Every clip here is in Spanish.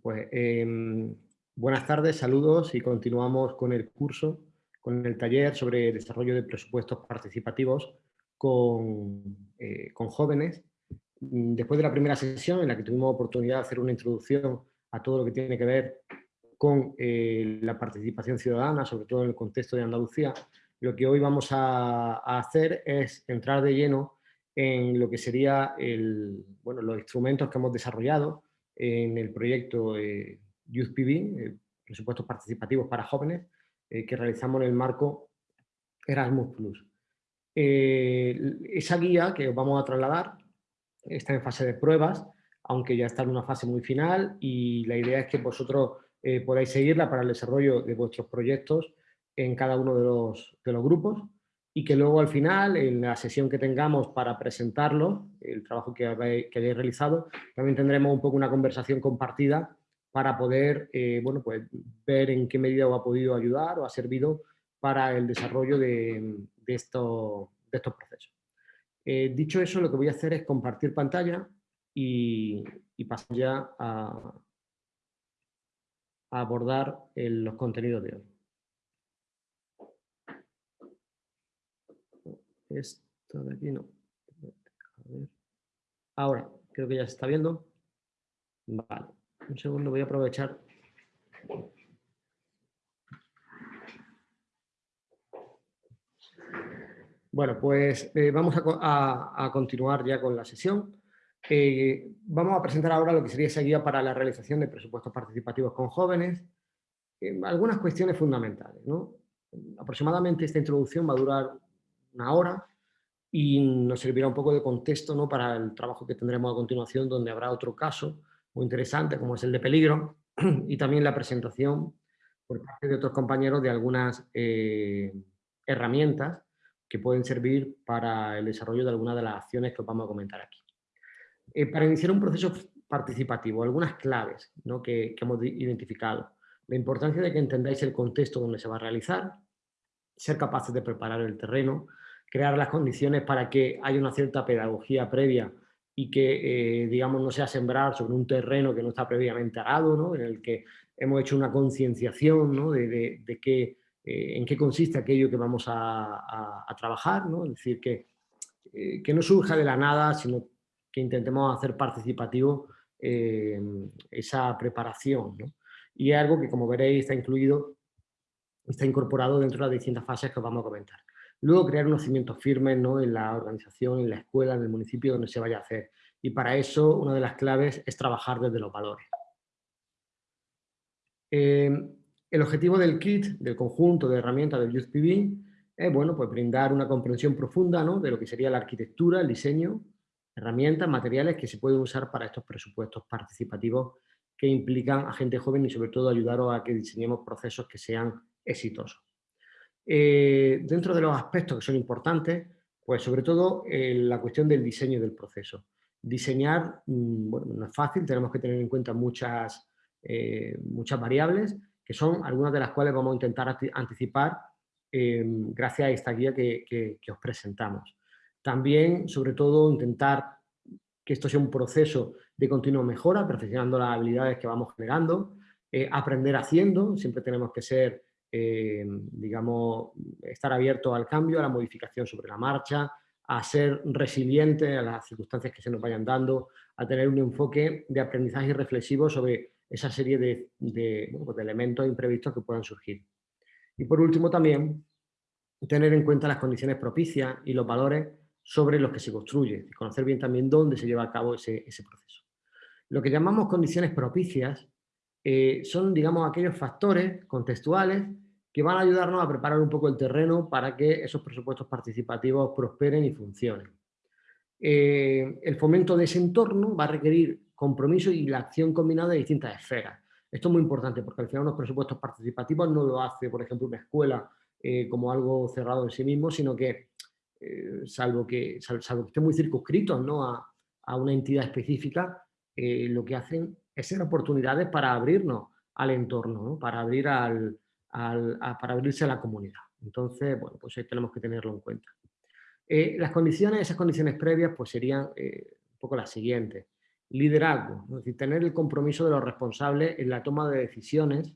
Pues em, buenas tardes, saludos y continuamos con el curso, con el taller sobre desarrollo de presupuestos participativos con, eh, con jóvenes. Después de la primera sesión en la que tuvimos oportunidad de hacer una introducción a todo lo que tiene que ver con eh, la participación ciudadana, sobre todo en el contexto de Andalucía, lo que hoy vamos a, a hacer es entrar de lleno en lo que sería el, bueno, los instrumentos que hemos desarrollado en el proyecto eh, Youth PB, presupuestos participativos para jóvenes, eh, que realizamos en el marco Erasmus+. Plus. Eh, esa guía que os vamos a trasladar está en fase de pruebas, aunque ya está en una fase muy final y la idea es que vosotros podáis seguirla para el desarrollo de vuestros proyectos en cada uno de los grupos y que luego al final, en la sesión que tengamos para presentarlo, el trabajo que, habéis, hayáis realizado, también tendremos un poco una conversación compartida para poder eh, bueno, pues, ver en qué medida os ha podido ayudar o ha servido para el desarrollo de, de, esto, de estos procesos. Eh, dicho eso, lo que voy a hacer es compartir pantalla y, pasar ya a, abordar los contenidos de hoy. Esto de aquí no. Ahora, creo que ya se está viendo. Vale, un segundo, voy a aprovechar. Bueno, pues eh, vamos a, continuar ya con la sesión. Eh, vamos a presentar ahora lo que sería esa guía para la realización de presupuestos participativos con jóvenes. Eh, algunas cuestiones fundamentales. ¿no? Aproximadamente esta introducción va a durar una hora y nos servirá un poco de contexto ¿no? para el trabajo que tendremos a continuación, donde habrá otro caso muy interesante, como es el de peligro, y también la presentación por parte de otros compañeros de algunas eh, herramientas que pueden servir para el desarrollo de algunas de las acciones que os vamos a comentar aquí. Eh, para iniciar un proceso participativo, algunas claves ¿no? que, que hemos identificado. La importancia de que entendáis el contexto donde se va a realizar, ser capaces de preparar el terreno, crear las condiciones para que haya una cierta pedagogía previa y que, eh, digamos, no sea sembrar sobre un terreno que no está previamente arado, ¿no? en el que hemos hecho una concienciación ¿no? de, de, qué, eh, en qué consiste aquello que vamos a, a, trabajar, ¿no? es decir, que, eh, que no surja de la nada, sino que intentemos hacer participativo esa preparación. ¿no? Y es algo que, como veréis, está incluido, está incorporado dentro de las distintas fases que os vamos a comentar. Luego crear unos cimientos firmes ¿no? en la organización, en la escuela, en el municipio donde se vaya a hacer. Y para eso una de las claves es trabajar desde los valores. Eh, el objetivo del kit, del conjunto de herramientas del YouthPB, es bueno, pues brindar una comprensión profunda ¿no? de lo que sería la arquitectura, el diseño, herramientas, materiales que se pueden usar para estos presupuestos participativos que implican a gente joven y sobre todo ayudaros a que diseñemos procesos que sean exitosos. Eh, dentro de los aspectos que son importantes, pues sobre todo eh, la cuestión del diseño del proceso. Diseñar, mm, no es fácil, tenemos que tener en cuenta muchas, eh, muchas variables, que son algunas de las cuales vamos a intentar anticipar gracias a esta guía que, que, os presentamos. También, sobre todo, intentar que esto sea un proceso de continua mejora, perfeccionando las habilidades que vamos generando, aprender haciendo, siempre tenemos que ser eh, digamos, estar abierto al cambio, a la modificación sobre la marcha, a ser resiliente a las circunstancias que se nos vayan dando, a tener un enfoque de aprendizaje reflexivo sobre esa serie de, pues de elementos imprevistos que puedan surgir. Y por último también, tener en cuenta las condiciones propicias y los valores sobre los que se construye, y conocer bien también dónde se lleva a cabo ese, ese proceso. Lo que llamamos condiciones propicias eh, son, digamos, aquellos factores contextuales que van a ayudarnos a preparar un poco el terreno para que esos presupuestos participativos prosperen y funcionen. Eh, el fomento de ese entorno va a requerir compromiso y la acción combinada de distintas esferas. Esto es muy importante porque al final los presupuestos participativos no lo hace, por ejemplo, una escuela eh, como algo cerrado en sí mismo, sino que, eh, salvo, que salvo que estén muy circunscritos ¿no? a, a, una entidad específica, lo que hacen es ser oportunidades para abrirnos al entorno, ¿no? para abrir al, para abrirse a la comunidad. Entonces, bueno, pues ahí tenemos que tenerlo en cuenta. Eh, las condiciones, esas condiciones previas, pues serían eh, un poco las siguientes. liderazgo, es decir, tener el compromiso de los responsables en la toma de decisiones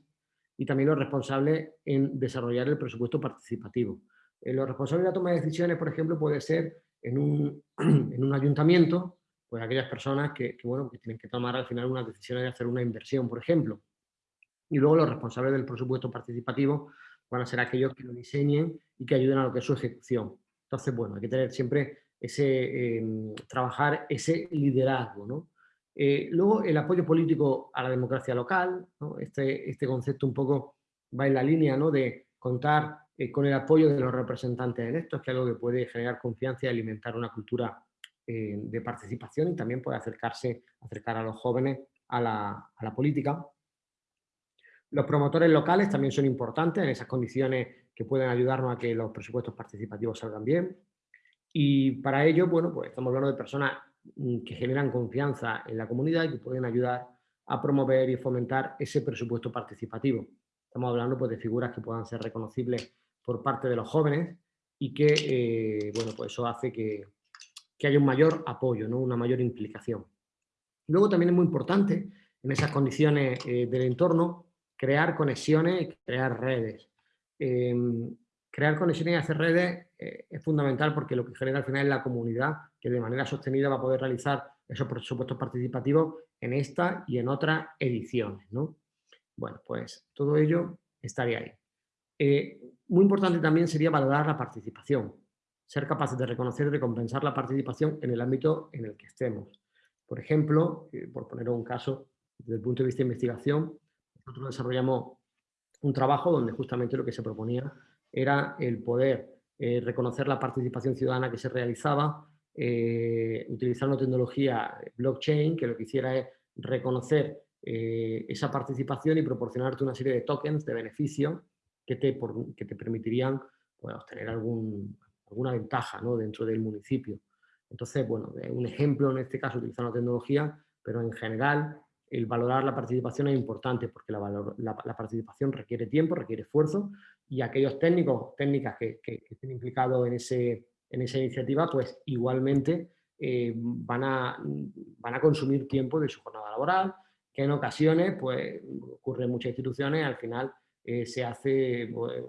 y también los responsables en desarrollar el presupuesto participativo. Eh, los responsables de la toma de decisiones, por ejemplo, puede ser en un, en un ayuntamiento, pues aquellas personas que, bueno, que tienen que tomar al final una decisión de hacer una inversión, por ejemplo. Y luego los responsables del presupuesto participativo van a ser aquellos que lo diseñen y que ayuden a lo que es su ejecución. Entonces, bueno, hay que tener siempre ese, em, trabajar ese liderazgo, ¿no? Eh, luego, el apoyo político a la democracia local, este, este, concepto un poco va en la línea ¿no? de contar eh, con el apoyo de los representantes electos, que es algo que puede generar confianza y alimentar una cultura eh, de participación y también puede acercarse, acercar a los jóvenes a la, a la política. Los promotores locales también son importantes en esas condiciones que pueden ayudarnos a que los presupuestos participativos salgan bien. Y para ello, bueno, pues estamos hablando de personas mm, que generan confianza en la comunidad y que pueden ayudar a promover y fomentar ese presupuesto participativo. Estamos hablando pues, de figuras que puedan ser reconocibles por parte de los jóvenes y que, eh, bueno, pues eso hace que, que, haya un mayor apoyo, ¿no? una mayor implicación. Luego también es muy importante, en esas condiciones eh, del entorno, crear conexiones, crear redes. Em, crear conexiones y hacer redes eh, es fundamental porque lo que genera al final es la comunidad que de manera sostenida va a poder realizar esos presupuestos participativos en esta y en otras ediciones. ¿no? Bueno, pues todo ello estaría ahí. Eh, muy importante también sería valorar la participación, ser capaces de reconocer y recompensar la participación en el ámbito en el que estemos. Por ejemplo, eh, por poner un caso, desde el punto de vista de investigación, nosotros desarrollamos un trabajo donde justamente lo que se proponía era el poder eh, reconocer la participación ciudadana que se realizaba eh, utilizando tecnología blockchain, que lo que hiciera es reconocer eh, esa participación y proporcionarte una serie de tokens de beneficio que te, que te permitirían pues, obtener alguna ventaja ¿no? dentro del municipio. Entonces, bueno, un ejemplo en este caso utilizando tecnología, pero en general el valorar la participación es importante porque la, participación requiere tiempo, requiere esfuerzo y aquellos técnicos, técnicas que, estén implicados en, ese, en esa iniciativa, pues igualmente eh, van, a, van a consumir tiempo de su jornada laboral, que en ocasiones, pues ocurre en muchas instituciones, al final eh, se hace, pues,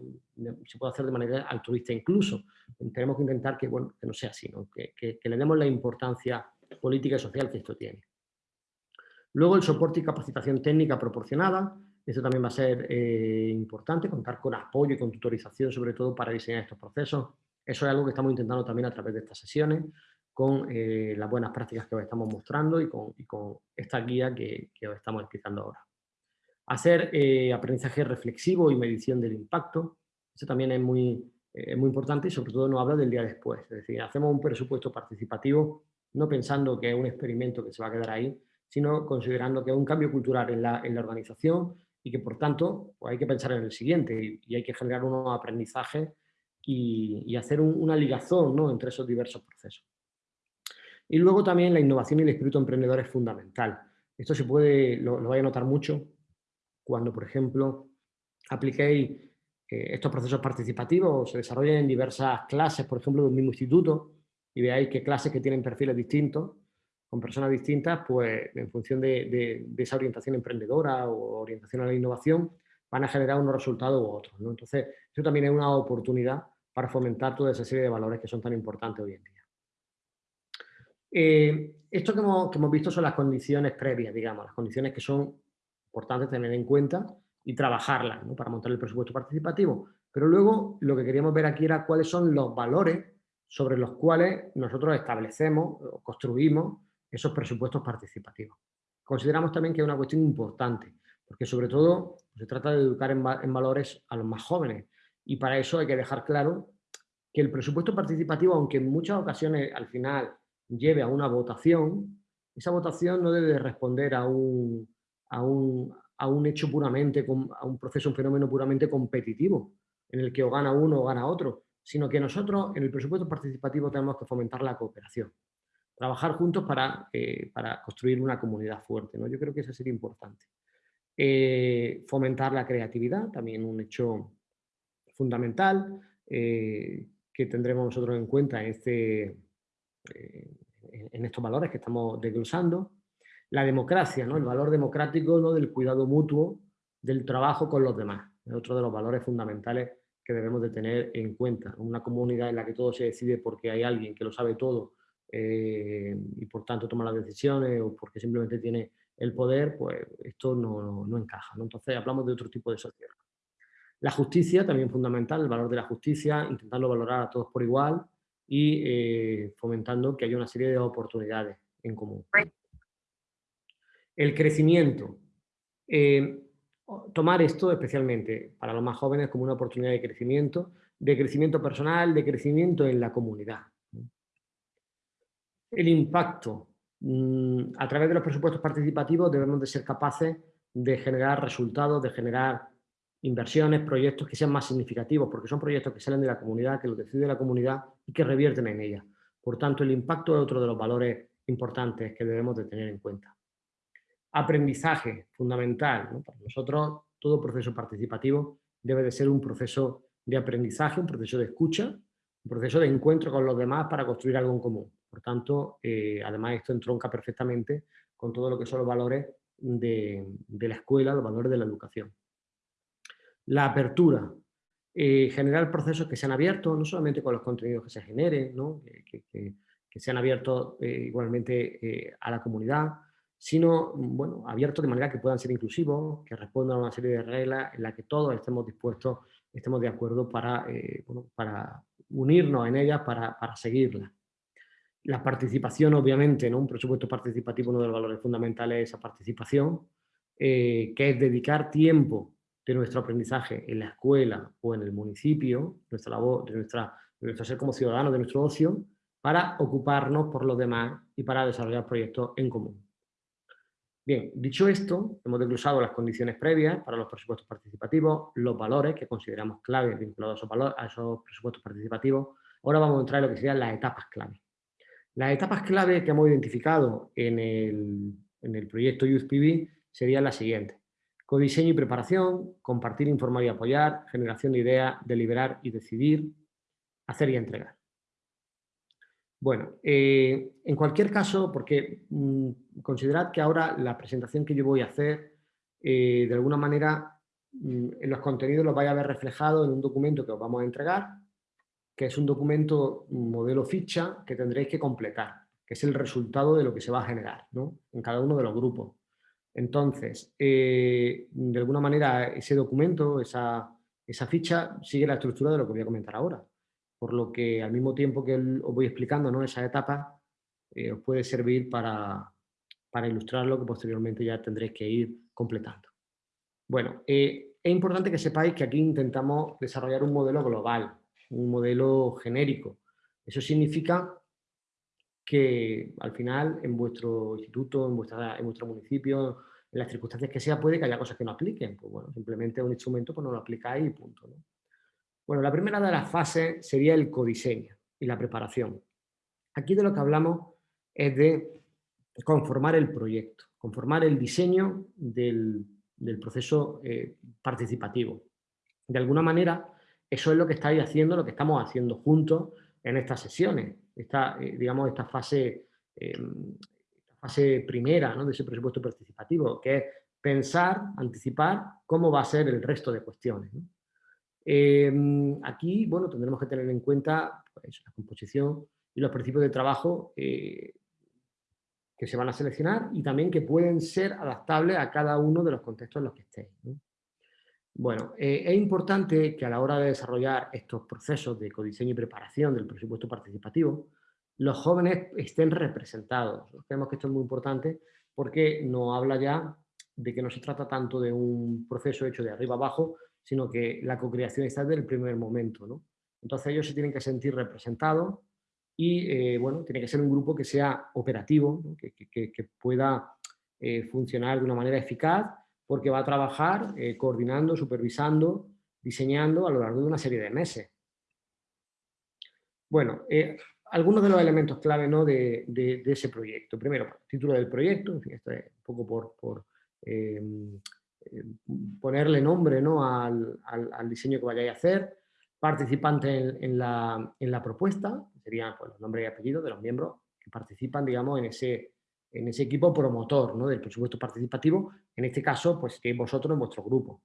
se puede hacer de manera altruista incluso. Tenemos que intentar que, que no sea así, Que, que le demos la importancia política y social que esto tiene. Luego el soporte y capacitación técnica proporcionada, eso también va a ser eh, importante, contar con apoyo y con tutorización sobre todo para diseñar estos procesos. Eso es algo que estamos intentando también a través de estas sesiones, con eh, las buenas prácticas que os estamos mostrando y con, esta guía que, os estamos explicando ahora. Hacer eh, aprendizaje reflexivo y medición del impacto, eso también es muy, muy importante y sobre todo nos habla del día después. Es decir, hacemos un presupuesto participativo no pensando que es un experimento que se va a quedar ahí, sino considerando que es un cambio cultural en la, organización y que por tanto pues hay que pensar en el siguiente y, hay que generar unos aprendizajes y, hacer una ligazón ¿no? entre esos diversos procesos. Y luego también la innovación y el espíritu emprendedor es fundamental. Esto se puede, lo, lo vais a notar mucho cuando, por ejemplo, apliquéis eh, estos procesos participativos se desarrollen en diversas clases, por ejemplo, de un mismo instituto, y veáis que clases que tienen perfiles distintos, con personas distintas, pues en función de, esa orientación emprendedora o orientación a la innovación, van a generar unos resultados u otros. Entonces, eso también es una oportunidad para fomentar toda esa serie de valores que son tan importantes hoy en día. Eh, esto que hemos, visto son las condiciones previas, digamos, las condiciones que son importantes tener en cuenta y trabajarlas para montar el presupuesto participativo. Pero luego lo que queríamos ver aquí era cuáles son los valores sobre los cuales nosotros establecemos construimos esos presupuestos participativos. Consideramos también que es una cuestión importante, porque sobre todo se trata de educar en, valores a los más jóvenes y para eso hay que dejar claro que el presupuesto participativo, aunque en muchas ocasiones al final lleve a una votación, esa votación no debe responder a un, a un, a un hecho puramente, a un proceso, un fenómeno puramente competitivo, en el que o gana uno o gana otro, sino que nosotros en el presupuesto participativo tenemos que fomentar la cooperación trabajar juntos para, eh, para construir una comunidad fuerte. ¿no? Yo creo que eso sería importante. Eh, fomentar la creatividad, también un hecho fundamental eh, que tendremos nosotros en cuenta en, este, en estos valores que estamos desglosando. La democracia, ¿no? el valor democrático ¿no? del cuidado mutuo, del trabajo con los demás. Es otro de los valores fundamentales que debemos de tener en cuenta. Una comunidad en la que todo se decide porque hay alguien que lo sabe todo eh, y por tanto toma las decisiones o porque simplemente tiene el poder, pues esto no, no encaja. ¿no? Entonces hablamos de otro tipo de sociedad. La justicia, también fundamental, el valor de la justicia, intentarlo valorar a todos por igual y eh, fomentando que haya una serie de oportunidades en común. El crecimiento. Eh, tomar esto especialmente para los más jóvenes como una oportunidad de crecimiento, de crecimiento personal, de crecimiento en la comunidad. El impacto. Mm, a través de los presupuestos participativos debemos de ser capaces de generar resultados, de generar inversiones, proyectos que sean más significativos, porque son proyectos que salen de la comunidad, que lo decide la comunidad y que revierten en ella. Por tanto, el impacto es otro de los valores importantes que debemos de tener en cuenta. Aprendizaje, fundamental. Para nosotros, todo proceso participativo debe de ser un proceso de aprendizaje, un proceso de escucha, un proceso de encuentro con los demás para construir algo en común. Por tanto, eh, además esto entronca perfectamente con todo lo que son los valores de, la escuela, los valores de la educación. La apertura, eh, generar procesos que sean abiertos, no solamente con los contenidos que se generen, que, sean abiertos eh, igualmente a la comunidad, sino bueno, abiertos de manera que puedan ser inclusivos, que respondan a una serie de reglas en las que todos estemos dispuestos, estemos de acuerdo para, para unirnos en ellas, para, para seguirlas. La participación, obviamente, ¿no? un presupuesto participativo, uno de los valores fundamentales es esa participación, que es dedicar tiempo de nuestro aprendizaje en la escuela o en el municipio, nuestra labor, de, nuestra, nuestro ser como ciudadanos, de nuestro ocio, para ocuparnos por los demás y para desarrollar proyectos en común. Bien, dicho esto, hemos desglosado las condiciones previas para los presupuestos participativos, los valores que consideramos claves vinculados a esos, a esos presupuestos participativos. Ahora vamos a entrar en lo que serían las etapas clave. Las etapas clave que hemos identificado en el, proyecto YouthPB serían las siguientes. Codiseño y preparación, compartir, informar y apoyar, generación de ideas, deliberar y decidir, hacer y entregar. Bueno, eh, en cualquier caso, porque mm, considerad que ahora la presentación que yo voy a hacer, eh, de alguna manera, mm, en los contenidos los vais a ver reflejado en un documento que os vamos a entregar, que es un documento modelo ficha que tendréis que completar, que es el resultado de lo que se va a generar en cada uno de los grupos. Entonces, eh, de alguna manera, ese documento, esa, ficha, sigue la estructura de lo que voy a comentar ahora. Por lo que al mismo tiempo que os voy explicando ¿no? esa etapa, eh, os puede servir para, ilustrar lo que posteriormente ya tendréis que ir completando. Bueno, eh, es importante que sepáis que aquí intentamos desarrollar un modelo global, un modelo genérico. Eso significa que al final en vuestro instituto, en, vuestra, en vuestro municipio, en las circunstancias que sea, puede que haya cosas que no apliquen. Pues bueno, simplemente un instrumento pues no lo aplicáis y punto. Bueno, la primera de las fases sería el codiseño y la preparación. Aquí de lo que hablamos es de conformar el proyecto, conformar el diseño del, proceso eh, participativo. De alguna manera, eso es lo que estáis haciendo, lo que estamos haciendo juntos en estas sesiones esta, eh, digamos, esta fase, em, fase primera de ese presupuesto participativo, que es pensar, anticipar cómo va a ser el resto de cuestiones. Em, aquí, bueno, tendremos que tener en cuenta pues, la composición y los principios de trabajo eh, que se van a seleccionar y también que pueden ser adaptables a cada uno de los contextos en los que estéis. Bueno, eh, es importante que a la hora de desarrollar estos procesos de codiseño y preparación del presupuesto participativo, los jóvenes estén representados. Creemos que esto es muy importante porque nos habla ya de que no se trata tanto de un proceso hecho de arriba abajo, sino que la co-creación está desde el primer momento. Entonces ellos se tienen que sentir representados y, eh, bueno, tiene que ser un grupo que sea operativo, que, pueda eh, funcionar de una manera eficaz porque va a trabajar eh, coordinando, supervisando, diseñando a lo largo de una serie de meses. Bueno, eh, algunos de los elementos clave ¿no? de, ese proyecto. Primero, título del proyecto, en fin, esto es un poco por, eh, ponerle nombre ¿no? al, diseño que vayáis a hacer, participantes en, la, propuesta, serían pues, los nombres y apellidos de los miembros que participan digamos, en, ese, en ese equipo promotor ¿no? del presupuesto participativo, en este caso, pues que vosotros en vuestro grupo.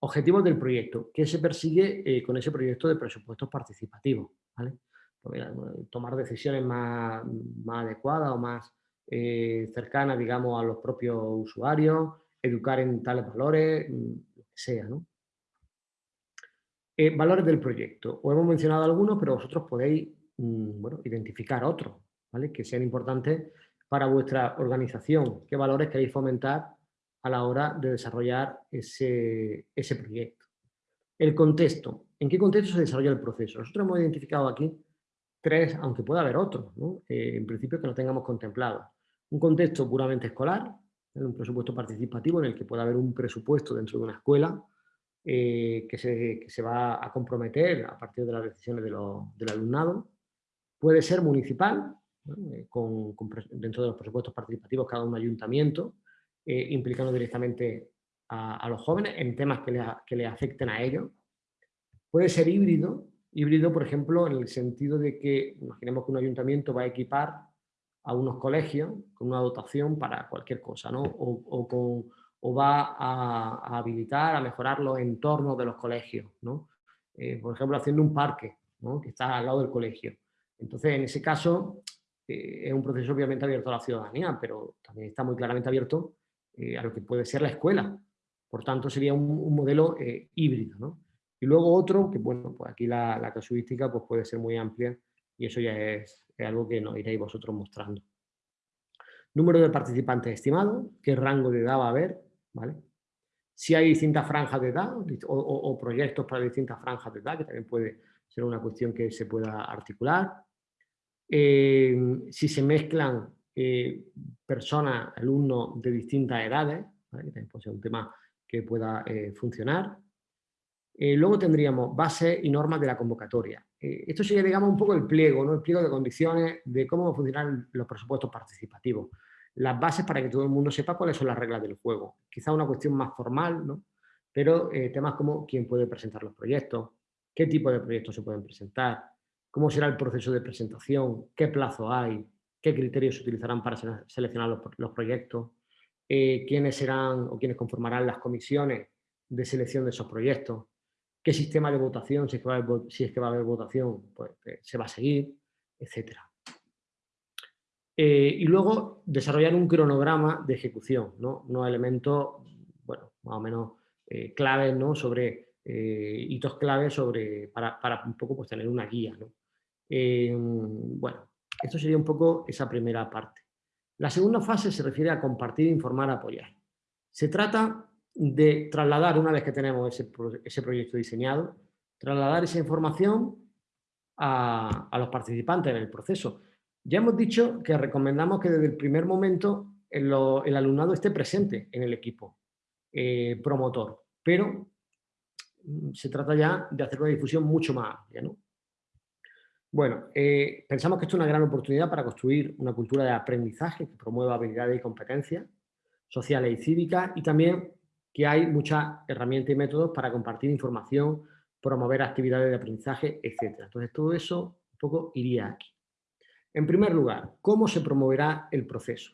Objetivos del proyecto. ¿Qué se persigue eh, con ese proyecto de presupuestos participativos? ¿vale? Pues tomar decisiones más, adecuadas o más eh, cercanas, digamos, a los propios usuarios, educar en tales valores, mm, lo que sea, ¿no? Eh, valores del proyecto. Os hemos mencionado algunos, pero vosotros podéis mm, bueno, identificar otros, ¿vale? Que sean importantes para vuestra organización. ¿Qué valores queréis fomentar a la hora de desarrollar ese, ese proyecto? El contexto. ¿En qué contexto se desarrolla el proceso? Nosotros hemos identificado aquí tres, aunque pueda haber otros, ¿no? Eh, en principio que no tengamos contemplado. Un contexto puramente escolar, un presupuesto participativo en el que pueda haber un presupuesto dentro de una escuela eh, que, se, va a comprometer a partir de las decisiones del alumnado. Puede ser municipal, eh, con, dentro de los presupuestos participativos cada un ayuntamiento, eh, implicando directamente a, los jóvenes en temas que le, que le afecten a ellos. Puede ser híbrido, híbrido por ejemplo en el sentido de que imaginemos que un ayuntamiento va a equipar a unos colegios con una dotación para cualquier cosa, ¿no? o, con, o va a, habilitar, a mejorar los entornos de los colegios, ¿no? Eh, por ejemplo, haciendo un parque ¿no? que está al lado del colegio. Entonces, en ese caso, eh, es un proceso obviamente abierto a la ciudadanía, pero también está muy claramente abierto eh, a lo que puede ser la escuela. Por tanto, sería un, modelo híbrido. ¿no? Y luego otro, que bueno, pues aquí la, casuística pues puede ser muy amplia y eso ya es algo que nos iréis vosotros mostrando. Número de participantes estimado, qué rango de edad va a haber, ¿vale? Si hay distintas franjas de edad o, proyectos para distintas franjas de edad, que también puede ser una cuestión que se pueda articular. Eh, si se mezclan eh, personas, alumnos de distintas edades, que también puede ser un tema que pueda eh, funcionar. luego tendríamos bases y normas de la convocatoria. Eh, esto sería, digamos, un poco el pliego, ¿no? el pliego de condiciones de cómo funcionan los presupuestos participativos. Las bases para que todo el mundo sepa cuáles son las reglas del juego. Quizá una cuestión más formal, ¿no? pero eh, temas como quién puede presentar los proyectos, qué tipo de proyectos se pueden presentar, cómo será el proceso de presentación, qué plazo hay, qué criterios se utilizarán para seleccionar los, proyectos, eh, quiénes serán o quiénes conformarán las comisiones de selección de esos proyectos, qué sistema de votación, si es que va a haber, votación, pues eh, se va a seguir, etc. Eh, y luego desarrollar un cronograma de ejecución, ¿no? unos elementos, bueno, más o menos claves, ¿no? Sobre hitos claves sobre, para, un poco pues, tener una guía, ¿no? Bueno, esto sería un poco esa primera parte. La segunda fase se refiere a compartir, informar, apoyar. Se trata de trasladar, una vez que tenemos ese, proyecto diseñado, trasladar esa información a, los participantes en el proceso. Ya hemos dicho que recomendamos que desde el primer momento el, alumnado esté presente en el equipo eh, promotor, pero mm, se trata ya de hacer una difusión mucho más amplia. Bueno, eh, pensamos que esto es una gran oportunidad para construir una cultura de aprendizaje que promueva habilidades y competencias sociales y cívicas y también que hay muchas herramientas y métodos para compartir información, promover actividades de aprendizaje, etc. Entonces, todo eso un poco iría aquí. En primer lugar, ¿cómo se promoverá el proceso?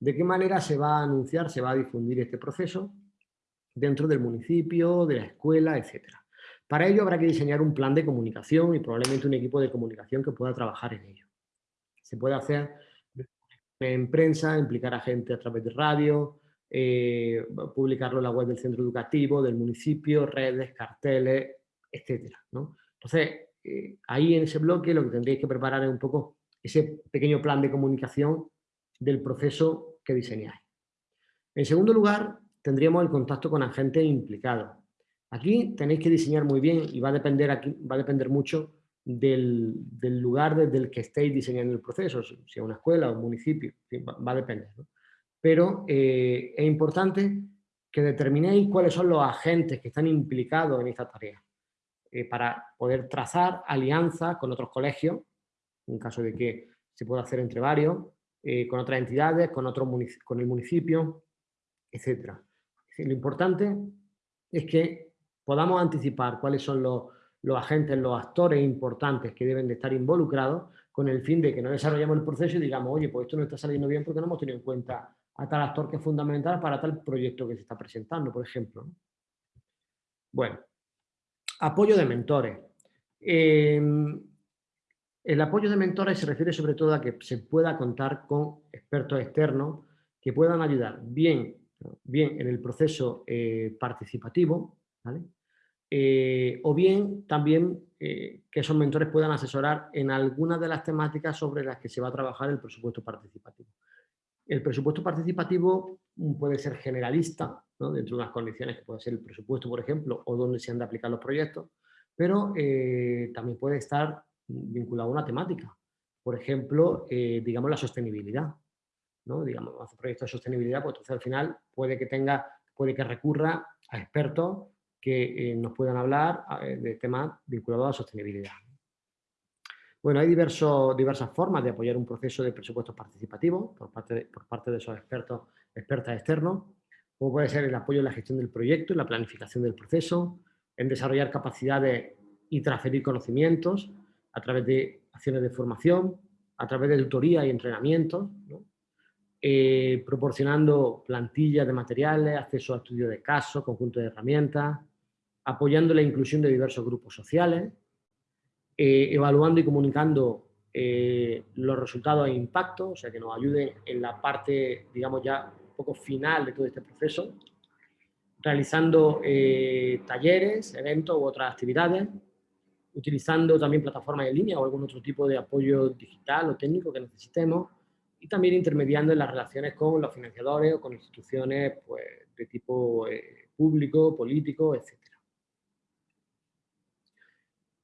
¿De qué manera se va a anunciar, se va a difundir este proceso dentro del municipio, de la escuela, etcétera? Para ello habrá que diseñar un plan de comunicación y probablemente un equipo de comunicación que pueda trabajar en ello. Se puede hacer en prensa, implicar a gente a través de radio, eh, publicarlo en la web del centro educativo, del municipio, redes, carteles, etc. Entonces, eh, ahí en ese bloque lo que tendréis que preparar es un poco ese pequeño plan de comunicación del proceso que diseñáis. En segundo lugar, tendríamos el contacto con agentes implicados. Aquí tenéis que diseñar muy bien y va a depender, aquí, va a depender mucho del, lugar desde el que estéis diseñando el proceso, si es una escuela o un municipio, va, a depender pero eh, es importante que determinéis cuáles son los agentes que están implicados en esta tarea, eh, para poder trazar alianzas con otros colegios, en caso de que se pueda hacer entre varios, eh, con otras entidades, con, otro con el municipio, etc. lo importante es que podamos anticipar cuáles son los, agentes, los actores importantes que deben de estar involucrados con el fin de que no desarrollemos el proceso y digamos, oye, pues esto no está saliendo bien porque no hemos tenido en cuenta a tal actor que es fundamental para tal proyecto que se está presentando, por ejemplo. Bueno, apoyo de mentores. Em, el apoyo de mentores se refiere sobre todo a que se pueda contar con expertos externos que puedan ayudar bien, bien en el proceso eh, participativo, eh, o bien también eh, que esos mentores puedan asesorar en algunas de las temáticas sobre las que se va a trabajar el presupuesto participativo. El presupuesto participativo puede ser generalista, dentro de unas condiciones que puede ser el presupuesto, por ejemplo, o donde se han de aplicar los proyectos, pero también puede estar vinculado a una temática. Por ejemplo, digamos la sostenibilidad. ¿no? Digamos, hace proyectos de sostenibilidad, pues entonces al final puede que tenga, puede que recurra a expertos que eh, nos puedan hablar eh, de temas vinculados a la sostenibilidad. Bueno, hay diversas formas de apoyar un proceso de presupuestos participativos por parte de, por parte de esos expertos, expertas externos, como puede ser el apoyo en la gestión del proyecto, en la planificación del proceso, en desarrollar capacidades y transferir conocimientos a través de acciones de formación, a través de tutoría y entrenamientos, eh, proporcionando plantillas de materiales, acceso a estudios de casos, conjunto de herramientas, apoyando la inclusión de diversos grupos sociales, eh, evaluando y comunicando eh, los resultados e impactos, o sea, que nos ayuden en la parte, digamos ya, un poco final de todo este proceso, realizando talleres, eventos u otras actividades, utilizando también plataformas en línea o algún otro tipo de apoyo digital o técnico que necesitemos, y también intermediando en las relaciones con los financiadores o con instituciones pues, de tipo eh, público, político, etc.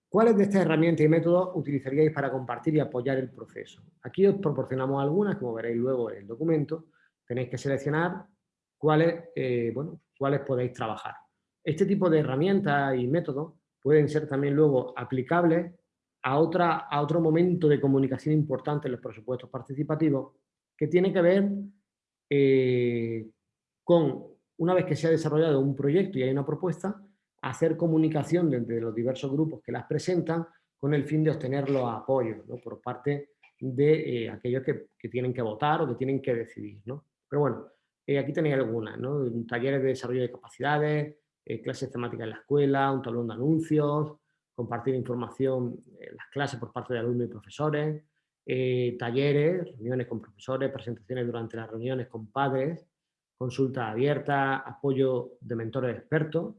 ¿Cuáles de estas herramientas y métodos utilizaríais para compartir y apoyar el proceso? Aquí os proporcionamos algunas, como veréis luego en el documento. Tenéis que seleccionar cuáles, eh, bueno, cuáles podéis trabajar. Este tipo de herramientas y métodos pueden ser también luego aplicables a, otra, a otro momento de comunicación importante en los presupuestos participativos que tiene que ver eh, con, una vez que se ha desarrollado un proyecto y hay una propuesta, hacer comunicación entre los diversos grupos que las presentan con el fin de obtener los apoyos por parte de eh, aquellos que, tienen que votar o que tienen que decidir. Pero bueno, eh, aquí tenéis algunas, ¿no? talleres de desarrollo de capacidades, clases temáticas en la escuela, un tablón de anuncios, compartir información en las clases por parte de alumnos y profesores, eh, talleres, reuniones con profesores, presentaciones durante las reuniones con padres, consulta abierta, apoyo de mentores expertos,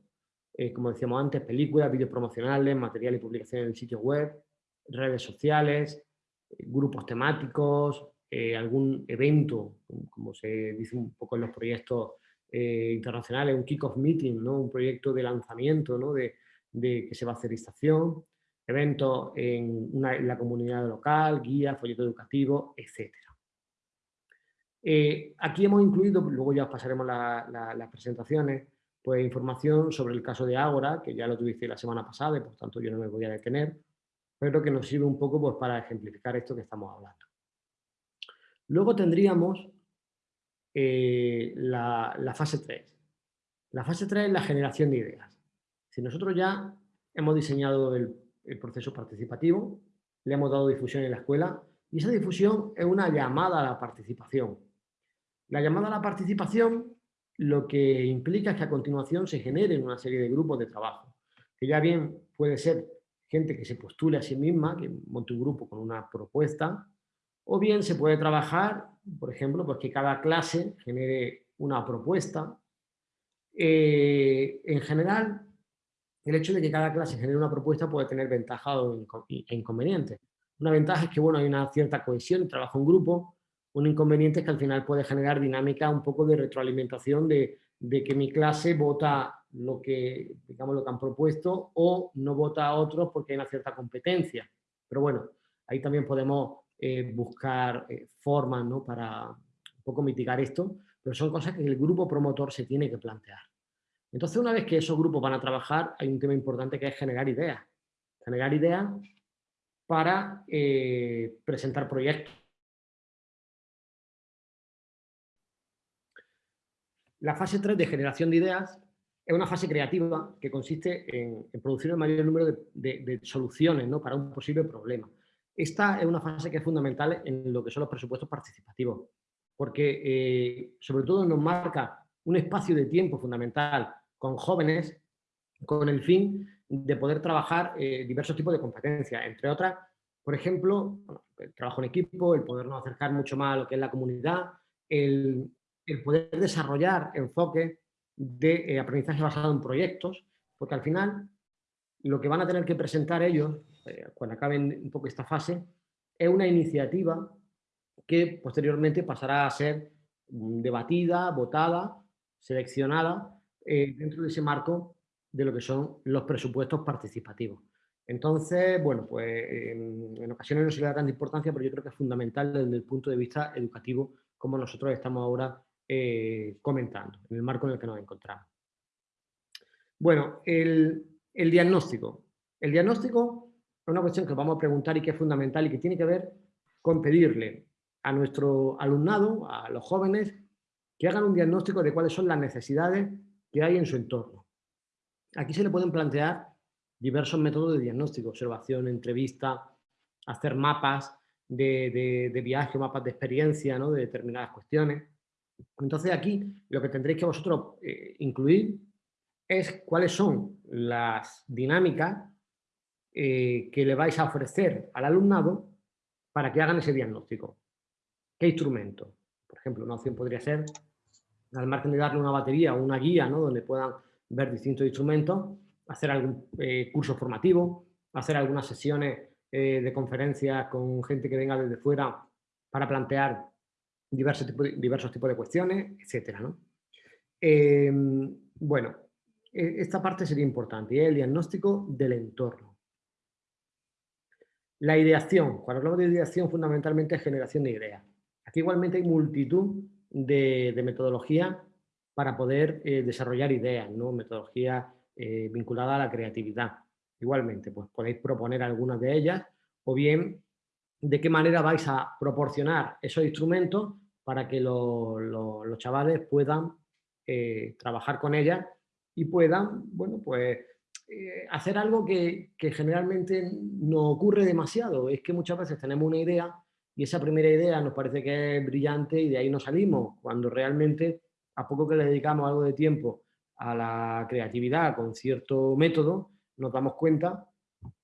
eh, como decíamos antes, películas, vídeos promocionales, material y publicaciones en el sitio web, redes sociales, eh, grupos temáticos, algún evento, como se dice un poco en los proyectos internacionales, un kick-off meeting, ¿no? un proyecto de lanzamiento ¿no? de, de que se va a hacer estación, eventos en, la comunidad local, guía, folleto educativo, etc. Eh, aquí hemos incluido, luego ya os pasaremos las presentaciones, pues información sobre el caso de Ágora, que ya lo tuviste la semana pasada y por tanto yo no me voy a detener, pero que nos sirve un poco pues, para ejemplificar esto que estamos hablando. Luego tendríamos eh, la, fase 3. La fase 3 es la generación de ideas. Si nosotros ya hemos diseñado el, proceso participativo, le hemos dado difusión en la escuela y esa difusión es una llamada a la participación. La llamada a la participación lo que implica es que a continuación se generen una serie de grupos de trabajo, que ya bien puede ser gente que se postule a sí misma, que monte un grupo con una propuesta, o bien se puede trabajar, por ejemplo, pues que cada clase genere una propuesta. Eh, en general, el hecho de que cada clase genere una propuesta puede tener ventajas e inconvenientes. Una ventaja es que bueno, hay una cierta cohesión, trabajo en grupo. Un inconveniente es que al final puede generar dinámica un poco de retroalimentación de, que mi clase vota lo que, digamos, lo que han propuesto o no vota a otros porque hay una cierta competencia. Pero bueno, ahí también podemos eh, buscar eh, formas ¿no? para un poco mitigar esto, pero son cosas que el grupo promotor se tiene que plantear. Entonces, una vez que esos grupos van a trabajar, hay un tema importante que es generar ideas. Generar ideas para eh, presentar proyectos. La fase 3 de generación de ideas es una fase creativa que consiste en, producir el mayor número de, soluciones ¿no? para un posible problema. esta es una fase que es fundamental en lo que son los presupuestos participativos, porque eh, sobre todo nos marca un espacio de tiempo fundamental con jóvenes con el fin de poder trabajar eh, diversos tipos de competencias, entre otras, por ejemplo, el trabajo en equipo, el podernos acercar mucho más a lo que es la comunidad, el, poder desarrollar enfoques de eh, aprendizaje basado en proyectos, porque al final lo que van a tener que presentar ellos, eh, cuando acaben un poco esta fase, es una iniciativa que posteriormente pasará a ser debatida, votada, seleccionada eh, dentro de ese marco de lo que son los presupuestos participativos. Entonces, bueno, pues en, ocasiones no se le da tanta importancia, pero yo creo que es fundamental desde el punto de vista educativo, como nosotros estamos ahora eh, comentando, en el marco en el que nos encontramos. Bueno, el, diagnóstico. El diagnóstico es una cuestión que vamos a preguntar y que es fundamental y que tiene que ver con pedirle a nuestro alumnado, a los jóvenes, que hagan un diagnóstico de cuáles son las necesidades que hay en su entorno. Aquí se le pueden plantear diversos métodos de diagnóstico, observación, entrevista, hacer mapas de, de, viaje, mapas de experiencia ¿no? de determinadas cuestiones. Entonces aquí lo que tendréis que vosotros eh, incluir es cuáles son las dinámicas eh, que le vais a ofrecer al alumnado para que hagan ese diagnóstico. ¿Qué instrumento? Por ejemplo, una opción podría ser, al margen de darle una batería o una guía, ¿no? donde puedan ver distintos instrumentos, hacer algún eh, curso formativo, hacer algunas sesiones de conferencias con gente que venga desde fuera para plantear diversos tipos de, de cuestiones, etc. bueno, e, esta parte sería importante, y es el diagnóstico del entorno. La ideación, cuando hablamos de ideación fundamentalmente es generación de ideas. Aquí igualmente hay multitud de, metodologías para poder eh, desarrollar ideas, ¿no? metodologías eh, vinculadas a la creatividad. Igualmente, pues podéis proponer algunas de ellas o bien de qué manera vais a proporcionar esos instrumentos para que los chavales puedan eh, trabajar con ellas y puedan, bueno, pues eh, hacer algo que, generalmente no ocurre demasiado. Es que muchas veces tenemos una idea y esa primera idea nos parece que es brillante y de ahí no salimos, cuando realmente a poco que le dedicamos algo de tiempo a la creatividad con cierto método, nos damos cuenta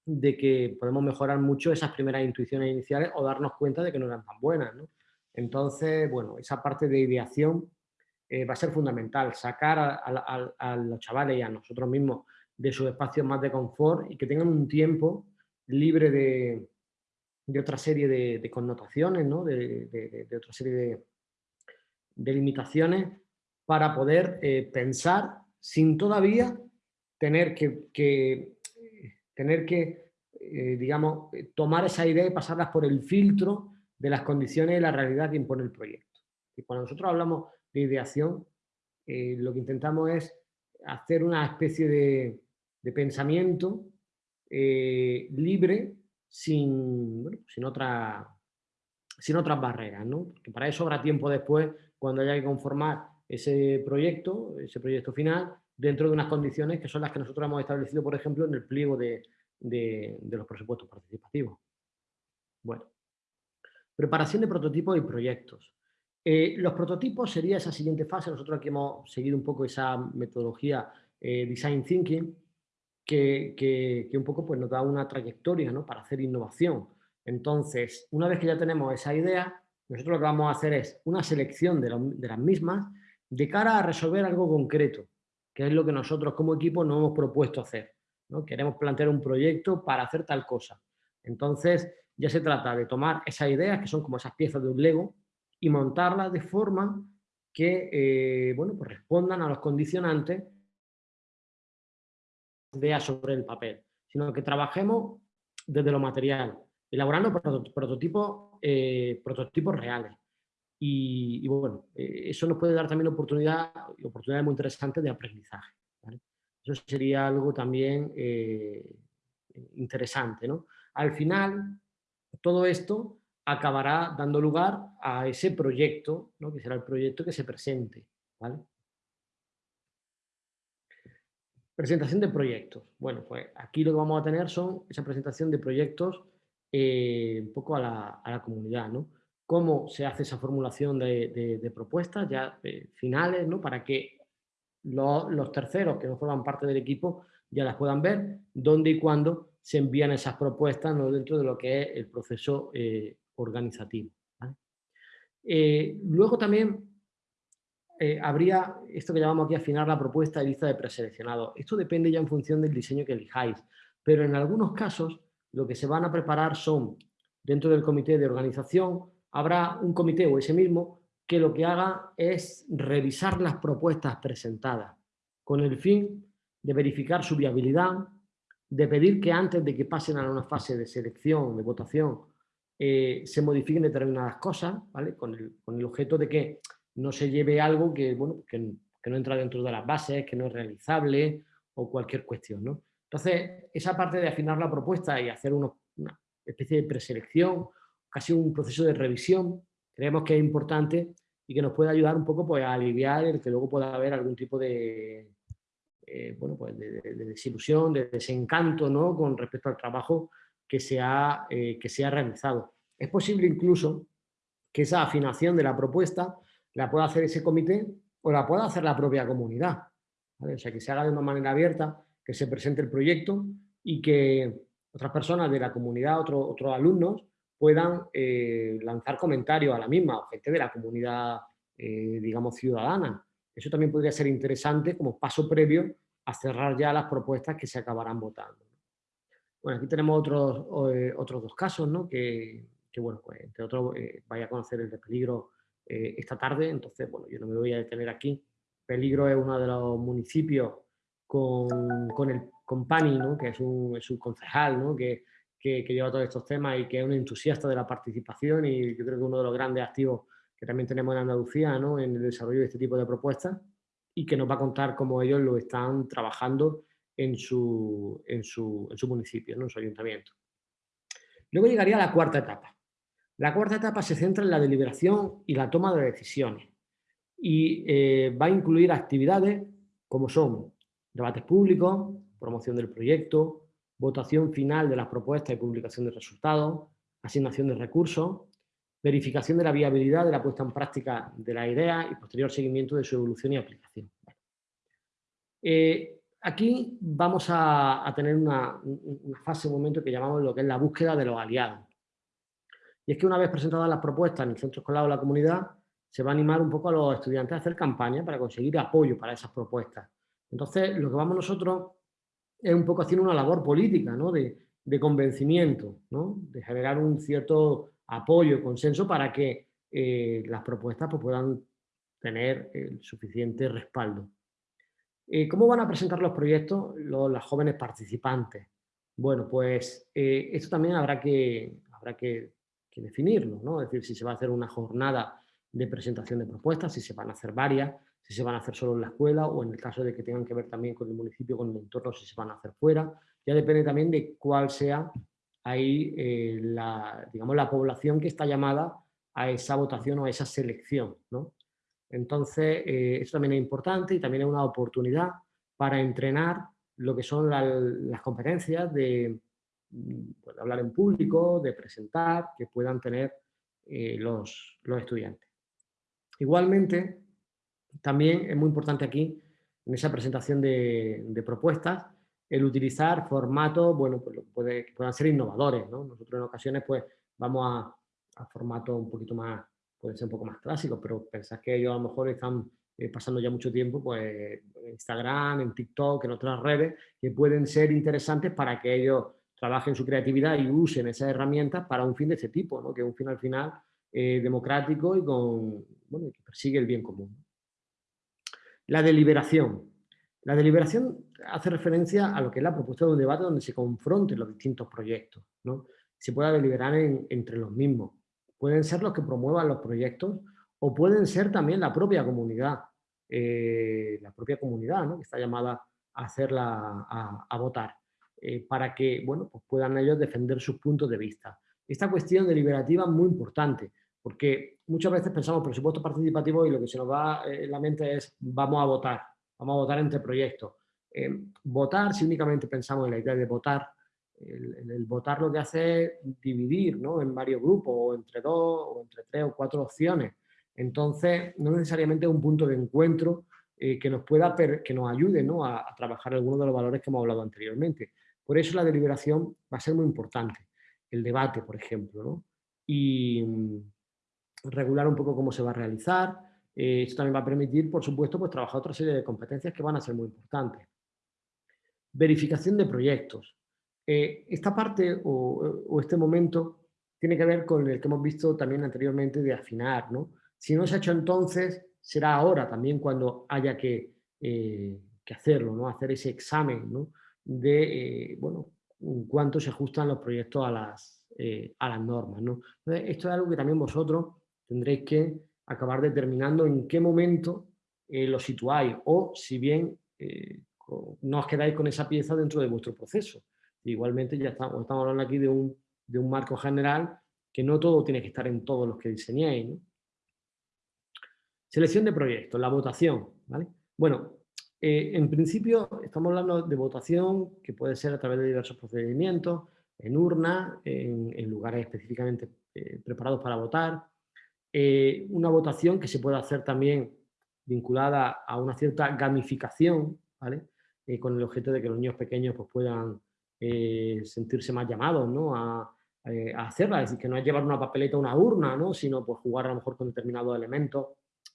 de que podemos mejorar mucho esas primeras intuiciones iniciales o darnos cuenta de que no eran tan buenas. Entonces, bueno, esa parte de ideación eh, va a ser fundamental, sacar a, los chavales y a nosotros mismos de sus espacios más de confort y que tengan un tiempo libre de, otra serie de, connotaciones, de, otra serie de, limitaciones para poder eh, pensar sin todavía tener que, tener que eh, digamos, tomar esa idea y pasarlas por el filtro de las condiciones y la realidad que impone el proyecto. Y cuando nosotros hablamos de ideación, eh, lo que intentamos es hacer una especie de, pensamiento eh, libre sin, sin, otra, sin otras barreras, ¿no? Porque para eso habrá tiempo después, cuando haya que conformar ese proyecto, ese proyecto final, dentro de unas condiciones que son las que nosotros hemos establecido, por ejemplo, en el pliego de, de los presupuestos participativos. Bueno, preparación de prototipos y proyectos. Eh, los prototipos sería esa siguiente fase. Nosotros aquí hemos seguido un poco esa metodología eh, Design Thinking, que, un poco pues, nos da una trayectoria ¿no? para hacer innovación. Entonces, una vez que ya tenemos esa idea, nosotros lo que vamos a hacer es una selección de, las mismas de cara a resolver algo concreto, que es lo que nosotros como equipo nos hemos propuesto hacer. ¿no? Queremos plantear un proyecto para hacer tal cosa. Entonces, ya se trata de tomar esas ideas, que son como esas piezas de un Lego, y montarlas de forma que eh, bueno, pues respondan a los condicionantes de sobre el papel, sino que trabajemos desde lo material, elaborando prototipos, eh, prototipos reales. Y, bueno, eh, eso nos puede dar también oportunidad, oportunidades muy interesantes de aprendizaje. Eso sería algo también interesante. ¿no? Al final, todo esto acabará dando lugar a ese proyecto, ¿no? que será el proyecto que se presente. Presentación de proyectos. Bueno, pues aquí lo que vamos a tener son esa presentación de proyectos eh, un poco a la, comunidad, ¿no? Cómo se hace esa formulación de, propuestas ya eh, finales, ¿no? Para que los, terceros que no forman parte del equipo ya las puedan ver, dónde y cuándo se envían esas propuestas ¿no? dentro de lo que es el proceso eh, organizativo. luego también habría esto que llamamos aquí afinar la propuesta de lista de preseleccionados. Esto depende ya en función del diseño que elijáis, pero en algunos casos lo que se van a preparar son, dentro del comité de organización, habrá un comité o ese mismo que lo que haga es revisar las propuestas presentadas con el fin de verificar su viabilidad, de pedir que antes de que pasen a una fase de selección, de votación, eh, se modifiquen determinadas cosas, ¿vale? Con el, objeto de que no se lleve algo que, bueno, que, no entra dentro de las bases, que no es realizable o cualquier cuestión, ¿no? Entonces, esa parte de afinar la propuesta y hacer una especie de preselección, casi un proceso de revisión, creemos que es importante y que nos puede ayudar un poco pues, a aliviar el que luego pueda haber algún tipo de, eh, bueno, pues de, desilusión, de desencanto ¿no? con respecto al trabajo que se, ha, eh, que se ha realizado. Es posible incluso que esa afinación de la propuesta la pueda hacer ese comité o la pueda hacer la propia comunidad. O sea, que se haga de una manera abierta que se presente el proyecto y que otras personas de la comunidad, otros alumnos, puedan eh, lanzar comentarios a la misma, gente de la comunidad, eh, digamos, ciudadana. Eso también podría ser interesante como paso previo a cerrar ya las propuestas que se acabarán votando. Bueno, aquí tenemos otros, eh, otros dos casos, ¿no? que, bueno, pues, entre otros, vaya a conocer el de peligro esta tarde, entonces, bueno, yo no me voy a detener aquí. Peligro es uno de los municipios con, el, con Pani, que es un, es un concejal ¿no? que, que, lleva todos estos temas y que es un entusiasta de la participación y yo creo que uno de los grandes activos que también tenemos en Andalucía ¿no? en el desarrollo de este tipo de propuestas y que nos va a contar cómo ellos lo están trabajando en su, en su, en su municipio, en su ayuntamiento. Luego llegaría la cuarta etapa. La cuarta etapa se centra en la deliberación y la toma de decisiones y eh, va a incluir actividades como son debates públicos, promoción del proyecto, votación final de las propuestas y publicación de resultados, asignación de recursos, verificación de la viabilidad de la puesta en práctica de la idea y posterior seguimiento de su evolución y aplicación. Eh, aquí vamos a, tener una, fase, un momento que llamamos lo que es la búsqueda de los aliados. Y es que una vez presentadas las propuestas en el centro escolar o la comunidad, se va a animar un poco a los estudiantes a hacer campaña para conseguir apoyo para esas propuestas. Entonces, lo que vamos nosotros es un poco haciendo una labor política, ¿no? de, convencimiento, ¿no? de generar un cierto apoyo, consenso para que eh, las propuestas pues, puedan tener el suficiente respaldo. Eh, ¿Cómo van a presentar los proyectos los, las jóvenes participantes? Bueno, pues eh, esto también habrá que, habrá que, definirlo, ¿no? Es decir, si se va a hacer una jornada de presentación de propuestas, si se van a hacer varias, si se van a hacer solo en la escuela o en el caso de que tengan que ver también con el municipio, con el entorno, si se van a hacer fuera. Ya depende también de cuál sea ahí eh, la, digamos, la población que está llamada a esa votación o a esa selección. ¿no? Entonces, eh, eso también es importante y también es una oportunidad para entrenar lo que son las competencias de, pues, hablar en público, de presentar, que puedan tener eh, los, los estudiantes. Igualmente, también es muy importante aquí, en esa presentación de, propuestas, el utilizar formatos bueno, pues, que puedan ser innovadores. Nosotros en ocasiones pues, vamos a, formatos un poquito más, pueden ser un poco más clásicos, pero pensad que ellos a lo mejor están eh, pasando ya mucho tiempo pues, en Instagram, en TikTok, en otras redes, que pueden ser interesantes para que ellos trabajen su creatividad y usen esas herramientas para un fin de ese tipo, ¿no? que es un fin al final eh, democrático y con, bueno, que persigue el bien común. La deliberación. La deliberación hace referencia a lo que es la propuesta de un debate donde se confronten los distintos proyectos, ¿no? Se pueda deliberar entre los mismos. Pueden ser los que promuevan los proyectos o pueden ser también la propia comunidad, eh, la propia comunidad, ¿no? Que está llamada a hacerla, a, votar, eh, para que, bueno, pues puedan ellos defender sus puntos de vista. Esta cuestión deliberativa es muy importante, porque muchas veces pensamos presupuesto participativo y lo que se nos va en la mente es vamos a votar, vamos a votar entre proyectos. Eh, votar, si únicamente pensamos en la idea de votar, el, votar lo que hace es dividir ¿no? en varios grupos, o entre dos, o entre tres o cuatro opciones. Entonces, no necesariamente es un punto de encuentro eh, que nos pueda que nos ayude ¿no? a, trabajar algunos de los valores que hemos hablado anteriormente. Por eso la deliberación va a ser muy importante. El debate, por ejemplo, ¿no? y mm, regular un poco cómo se va a realizar. Eh, esto también va a permitir, por supuesto, pues, trabajar otra serie de competencias que van a ser muy importantes. Verificación de proyectos. Eh, esta parte o, este momento tiene que ver con el que hemos visto también anteriormente de afinar. ¿no? Si no se ha hecho entonces, será ahora también cuando haya que, eh, hacerlo, ¿no? hacer ese examen de bueno, cuánto se ajustan los proyectos a las, a las normas. ¿no? esto es algo que también vosotros tendréis que acabar determinando en qué momento eh, lo situáis o si bien eh, no os quedáis con esa pieza dentro de vuestro proceso. Igualmente ya estamos, hablando aquí de un, marco general que no todo tiene que estar en todos los que diseñéis. Selección de proyectos, la votación. Bueno, eh, en principio estamos hablando de votación que puede ser a través de diversos procedimientos, en urna, en, lugares específicamente preparados para votar, eh, una votación que se puede hacer también vinculada a una cierta gamificación, ¿vale? Eh, con el objeto de que los niños pequeños pues, puedan eh, sentirse más llamados ¿no? a, hacerla, es decir, que no es llevar una papeleta a una urna, ¿no? sino pues, jugar a lo mejor con determinados elementos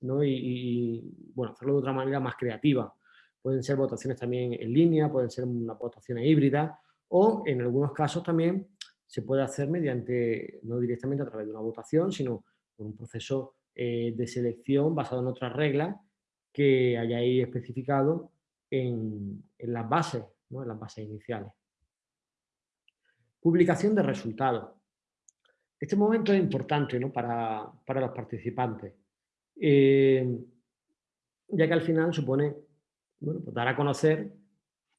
¿no? y, bueno, hacerlo de otra manera más creativa. Pueden ser votaciones también en línea, pueden ser una votaciones híbridas o en algunos casos también se puede hacer mediante, no directamente a través de una votación, sino un proceso eh, de selección basado en otras reglas que hayáis especificado en, las bases, en las bases iniciales. Publicación de resultados. Este momento es importante para, los participantes, eh, ya que al final supone pues dar a conocer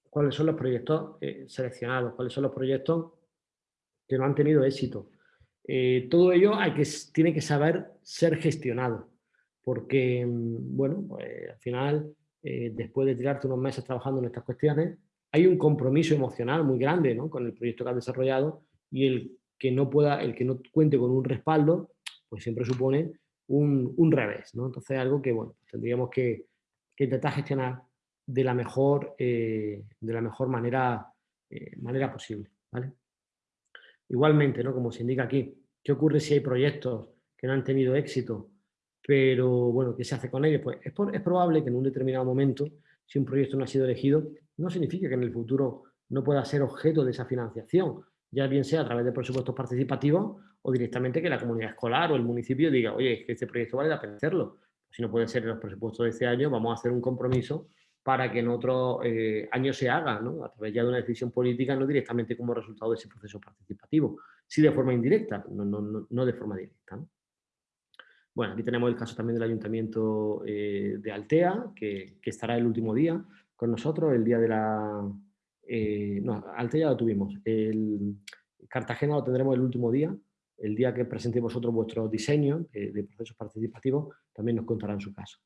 cuáles son los proyectos eh, seleccionados, cuáles son los proyectos que no han tenido éxito, eh, todo ello que, tiene que saber ser gestionado, porque, mm, bueno, pues, al final, eh, después de tirarte unos meses trabajando en estas cuestiones, hay un compromiso emocional muy grande con el proyecto que has desarrollado y el que no pueda, el que no cuente con un respaldo, pues siempre supone un, revés, ¿no? Entonces algo que, bueno, tendríamos que, intentar gestionar de la mejor, eh, de la mejor manera, manera posible, ¿vale? Igualmente, ¿no? como se indica aquí, ¿qué ocurre si hay proyectos que no han tenido éxito? Pero, bueno, ¿qué se hace con ellos? Pues es, es probable que en un determinado momento, si un proyecto no ha sido elegido, no significa que en el futuro no pueda ser objeto de esa financiación, ya bien sea a través de presupuestos participativos o directamente que la comunidad escolar o el municipio diga, oye, es que este proyecto vale la pena hacerlo. Si no puede ser en los presupuestos de este año, vamos a hacer un compromiso para que en otros eh, años se haga, ¿no? a través ya de una decisión política, no directamente como resultado de ese proceso participativo, sí de forma indirecta, no, no, no de forma directa. Bueno, aquí tenemos el caso también del Ayuntamiento eh, de Altea, que, estará el último día con nosotros, el día de la... Eh, no, Altea lo tuvimos, Cartagena lo tendremos el último día, el día que presentéis vosotros vuestro diseño de, de procesos participativos, también nos contarán su caso.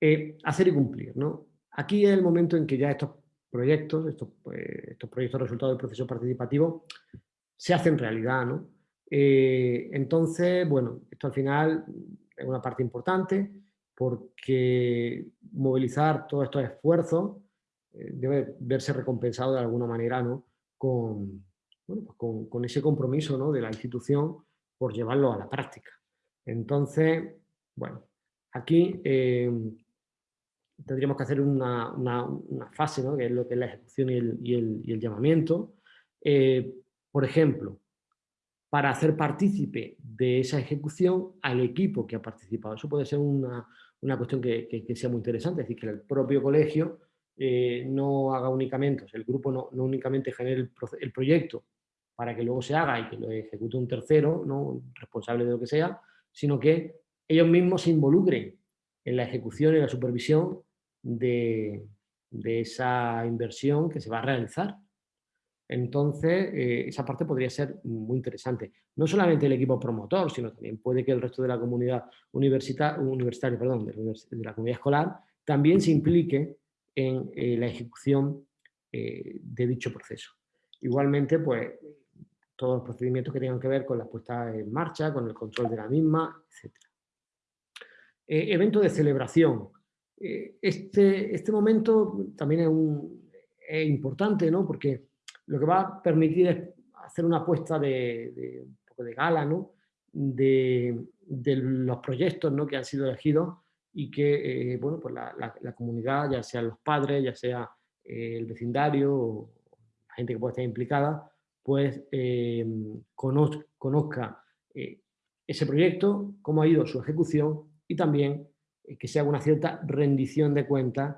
Eh, hacer y cumplir. ¿no? Aquí es el momento en que ya estos proyectos, estos, pues, estos proyectos resultados del proceso participativo, se hacen realidad. ¿no? Eh, entonces, bueno, esto al final es una parte importante porque movilizar todos estos esfuerzos eh, debe verse recompensado de alguna manera ¿no? con, pues con, con, ese compromiso ¿no? de la institución por llevarlo a la práctica. Entonces, bueno, aquí tendríamos que hacer una, fase, ¿no? que es lo que es la ejecución y el, llamamiento. Eh, por ejemplo, para hacer partícipe de esa ejecución al equipo que ha participado. Eso puede ser una, cuestión que, sea muy interesante, es decir, que el propio colegio eh, no haga únicamente, el grupo no, únicamente genere el, el, proyecto para que luego se haga y que lo ejecute un tercero, ¿no? responsable de lo que sea, sino que ellos mismos se involucren en la ejecución y la supervisión de, esa inversión que se va a realizar. Entonces, eh, esa parte podría ser muy interesante. No solamente el equipo promotor, sino también puede que el resto de la comunidad universitaria, perdón, de la comunidad escolar, también se implique en eh, la ejecución eh, de dicho proceso. Igualmente, pues, todos los procedimientos que tengan que ver con la puesta en marcha, con el control de la misma, etc. Evento de celebración. Eh, este, este momento también es, un, importante, ¿no? Porque lo que va a permitir es hacer una apuesta de, un poco de gala, ¿no? De, de, los proyectos ¿no? que han sido elegidos y que, eh, bueno, pues la, la, comunidad, ya sea los padres, ya sea el vecindario, o la gente que pueda estar implicada, pues conozca, conozca ese proyecto, cómo ha ido su ejecución y también eh, que se haga una cierta rendición de cuentas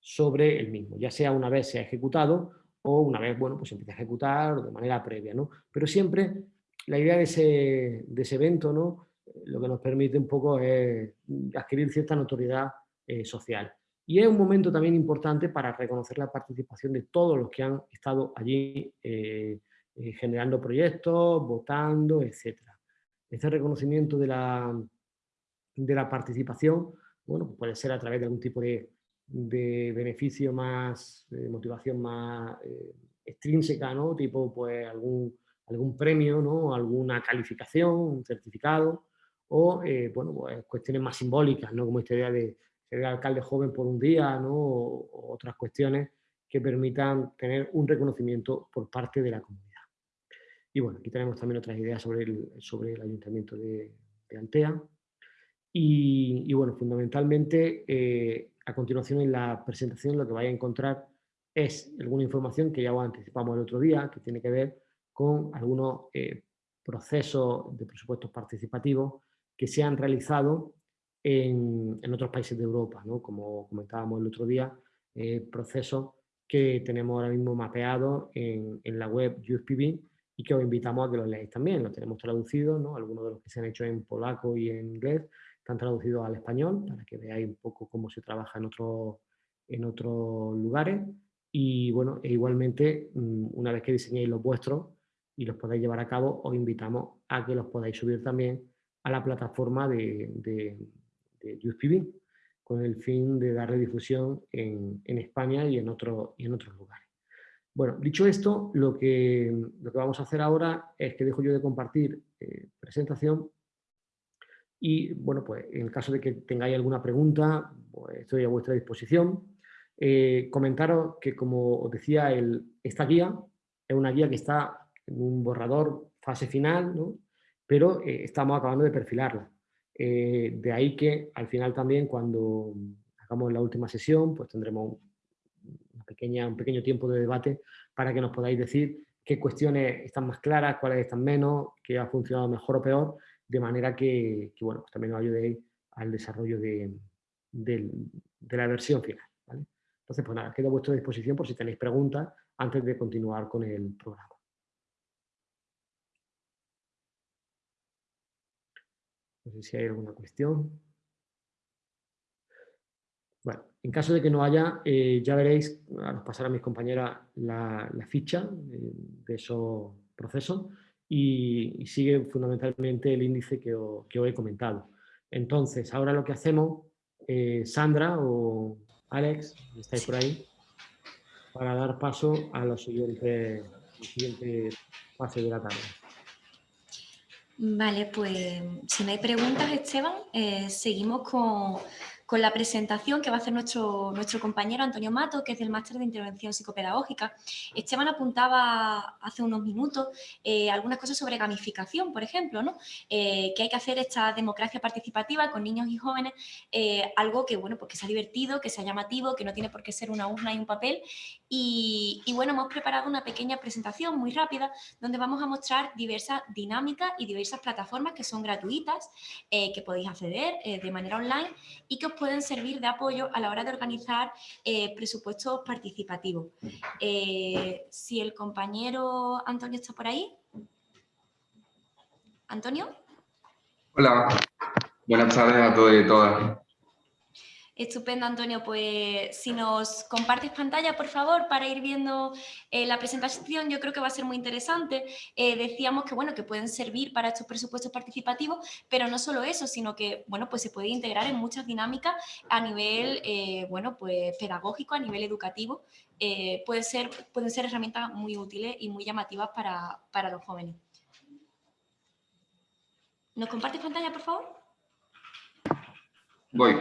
sobre el mismo, ya sea una vez se ha ejecutado o una vez, bueno, pues se empieza a ejecutar de manera previa, ¿no? Pero siempre la idea de ese, de ese evento, ¿no? Lo que nos permite un poco es adquirir cierta notoriedad eh, social. Y es un momento también importante para reconocer la participación de todos los que han estado allí eh, generando proyectos, votando, etc. Este reconocimiento de la, de la participación, bueno, pues puede ser a través de algún tipo de, beneficio más, de motivación más eh, extrínseca, ¿no? Tipo, pues algún, algún premio, ¿no? Alguna calificación, un certificado, o, eh, bueno, pues cuestiones más simbólicas, ¿no? Como esta idea de ser alcalde joven por un día, ¿no? O, otras cuestiones que permitan tener un reconocimiento por parte de la comunidad. Y bueno, aquí tenemos también otras ideas sobre el, sobre el ayuntamiento de, de Altea, y, bueno, fundamentalmente, eh, a continuación en la presentación lo que vais a encontrar es alguna información que ya os anticipamos el otro día, que tiene que ver con algunos eh, procesos de presupuestos participativos que se han realizado en, en otros países de Europa, ¿no? como comentábamos el otro día, eh, procesos que tenemos ahora mismo mapeados en, en la web YouthPB y que os invitamos a que los leáis también, los tenemos traducidos, ¿no? algunos de los que se han hecho en polaco y en inglés, están traducidos al español para que veáis un poco cómo se trabaja en, otro, en otros lugares. Y bueno, e igualmente, mm, una vez que diseñéis los vuestros y los podáis llevar a cabo, os invitamos a que los podáis subir también a la plataforma de, de, con el fin de darle difusión en, en España y en, otro, y en otros lugares. Bueno, dicho esto, lo que, lo que vamos a hacer ahora es que dejo yo de compartir eh, presentación y bueno, pues en el caso de que tengáis alguna pregunta, pues estoy a vuestra disposición. Eh, comentaros que, como os decía, el, esta guía es una guía que está en un borrador fase final, pero eh, estamos acabando de perfilarla. Eh, de ahí que al final también cuando hagamos la última sesión, pues tendremos una pequeña, un pequeño tiempo de debate para que nos podáis decir qué cuestiones están más claras, cuáles están menos, qué ha funcionado mejor o peor, de manera que, bueno, pues también nos ayudéis al desarrollo de, la versión final. Entonces, pues nada, quedo a vuestra disposición por si tenéis preguntas antes de continuar con el programa. No sé si hay alguna cuestión. Bueno, en caso de que no haya, eh, ya veréis, a nos pasar a mis compañeras la, ficha eh, de esos procesos y, sigue fundamentalmente el índice que os, he comentado. Entonces, ahora lo que hacemos, eh, Sandra o Alex, estáis por ahí, para dar paso a la siguiente, siguiente fase de la tarde. Vale, pues si no hay preguntas, Esteban, eh, seguimos con con la presentación que va a hacer nuestro, nuestro compañero Antonio Mato, que es del Máster de Intervención Psicopedagógica. Esteban apuntaba hace unos minutos eh, algunas cosas sobre gamificación, por ejemplo, ¿no? Eh, que hay que hacer esta democracia participativa con niños y jóvenes, eh, algo que, bueno, pues que sea divertido, que sea llamativo, que no tiene por qué ser una urna y un papel. Y, bueno, hemos preparado una pequeña presentación muy rápida donde vamos a mostrar diversas dinámicas y diversas plataformas que son gratuitas, que podéis acceder de manera online y que os pueden servir de apoyo a la hora de organizar eh, presupuestos participativos. Eh, si el compañero Antonio está por ahí. ¿Antonio? Hola, buenas tardes a todos y todas. Estupendo, Antonio. Pues si nos compartes pantalla, por favor, para ir viendo eh, la presentación, yo creo que va a ser muy interesante. Eh, decíamos que, bueno, que pueden servir para estos presupuestos participativos, pero no solo eso, sino que, bueno, pues se puede integrar en muchas dinámicas a nivel, eh, bueno, pues pedagógico, a nivel educativo. puede ser, pueden ser herramientas muy útiles y muy llamativas para, para los jóvenes. ¿Nos compartes pantalla, por favor? Voy.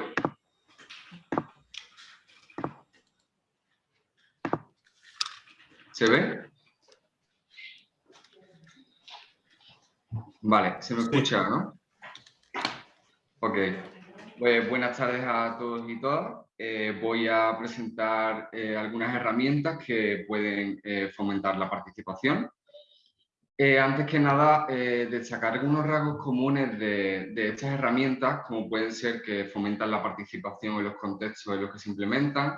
¿Se ve? Vale, se me escucha, ¿no? Ok. Pues buenas tardes a todos y todas. Eh, voy a presentar eh, algunas herramientas que pueden eh, fomentar la participación. antes que nada, destacar algunos rasgos comunes de, de, estas herramientas, como pueden ser que fomentan la participación en los contextos en los que se implementan,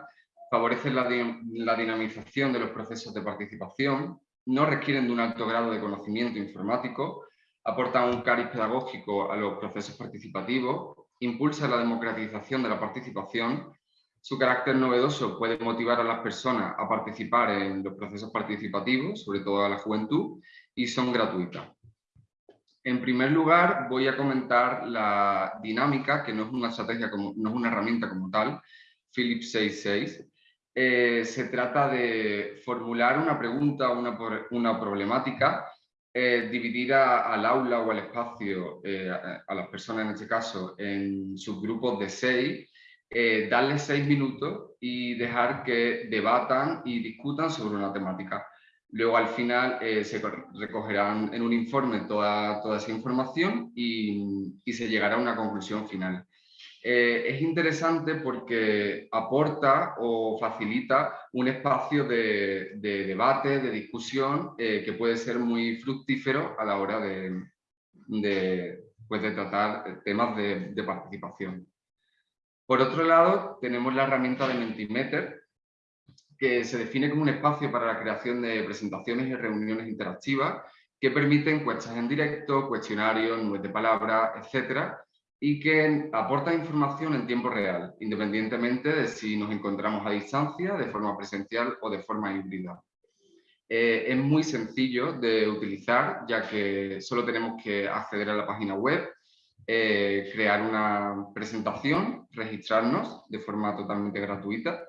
favorecen la, dinamización de los procesos de participación, no requieren de un alto grado de conocimiento informático, aportan un cariz pedagógico a los procesos participativos, impulsa la democratización de la participación, su carácter novedoso puede motivar a las personas a participar en los procesos participativos, sobre todo a la juventud, y son gratuitas. En primer lugar, voy a comentar la dinámica, que no es una estrategia, como, no es una herramienta como tal, Philips 66, eh, se trata de formular una pregunta o una, una, problemática, eh, dividir al aula o al espacio, eh, a, las personas en este caso, en subgrupos de seis, darles seis minutos y dejar que debatan y discutan sobre una temática. Luego al final se recogerán en un informe toda, toda esa información y se llegará a una conclusión final. Eh, es interesante porque aporta o facilita un espacio de, debate, de discusión, eh, que puede ser muy fructífero a la hora de, pues de tratar temas de, participación. Por otro lado, tenemos la herramienta de Mentimeter, que se define como un espacio para la creación de presentaciones y reuniones interactivas que permiten encuestas en directo, cuestionarios, nubes de palabras, etcétera, y que aporta información en tiempo real, independientemente de si nos encontramos a distancia, de forma presencial o de forma híbrida. Eh, es muy sencillo de utilizar, ya que solo tenemos que acceder a la página web, eh, crear una presentación, registrarnos de forma totalmente gratuita,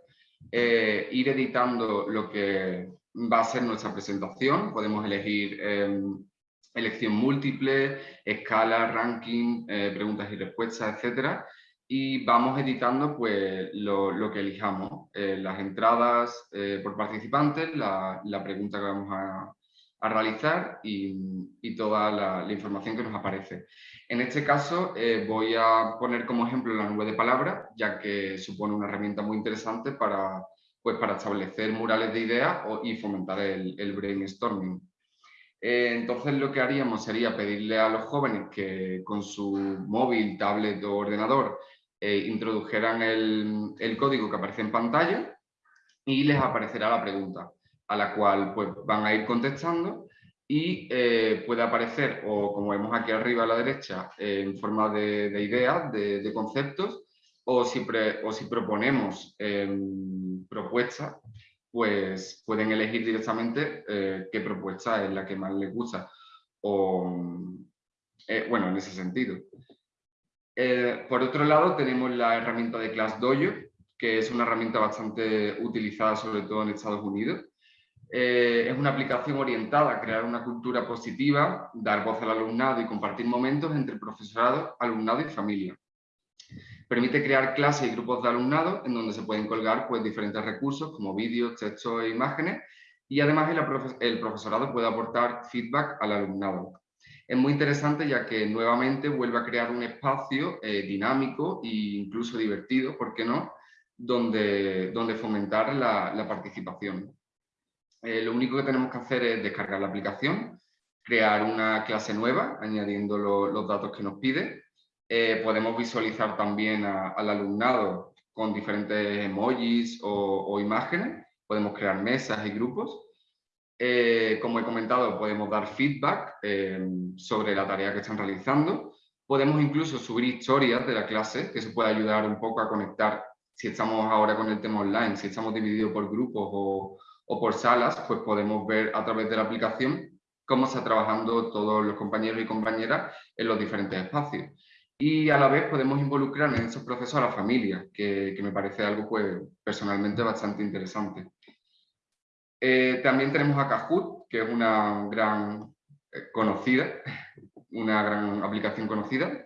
eh, ir editando lo que va a ser nuestra presentación, podemos elegir em, elección múltiple, escala, ranking, eh, preguntas y respuestas, etc. Y vamos editando pues, lo, que elijamos, eh, las entradas eh, por participantes, la, pregunta que vamos a, realizar y, toda la, información que nos aparece. En este caso voy a poner como ejemplo la nube de palabras, ya que supone una herramienta muy interesante para, pues, para establecer murales de ideas y fomentar el, el brainstorming. Eh, entonces lo que haríamos sería pedirle a los jóvenes que con su móvil, tablet o ordenador eh, introdujeran el, código que aparece en pantalla y les aparecerá la pregunta, a la cual pues, van a ir contestando y eh, puede aparecer, o como vemos aquí arriba a la derecha, en forma de, ideas, de, conceptos, o si, o si proponemos em, propuestas, pues pueden elegir directamente eh, qué propuesta es la que más les gusta. O, eh, bueno, en ese sentido. Eh, por otro lado, tenemos la herramienta de ClassDojo, que es una herramienta bastante utilizada sobre todo en Estados Unidos. es una aplicación orientada a crear una cultura positiva, dar voz al alumnado y compartir momentos entre profesorado, alumnado y familia. Permite crear clases y grupos de alumnado en donde se pueden colgar pues, diferentes recursos como vídeos, textos e imágenes y además el, profesorado puede aportar feedback al alumnado. Es muy interesante ya que nuevamente vuelve a crear un espacio eh, dinámico e incluso divertido, ¿por qué no?, donde, donde fomentar la, participación. Eh, lo único que tenemos que hacer es descargar la aplicación, crear una clase nueva añadiendo los datos que nos pide eh, podemos visualizar también al alumnado con diferentes emojis o, imágenes. Podemos crear mesas y grupos. Eh, como he comentado, podemos dar feedback eh, sobre la tarea que están realizando. Podemos incluso subir historias de la clase, que se puede ayudar un poco a conectar si estamos ahora con el tema online, si estamos divididos por grupos o, o por salas, pues podemos ver a través de la aplicación cómo está trabajando todos los compañeros y compañeras en los diferentes espacios. Y a la vez podemos involucrar en esos procesos a la familia, que, me parece algo pues, personalmente bastante interesante. Eh, también tenemos a Kahoot, que es una gran eh, conocida, una gran aplicación conocida.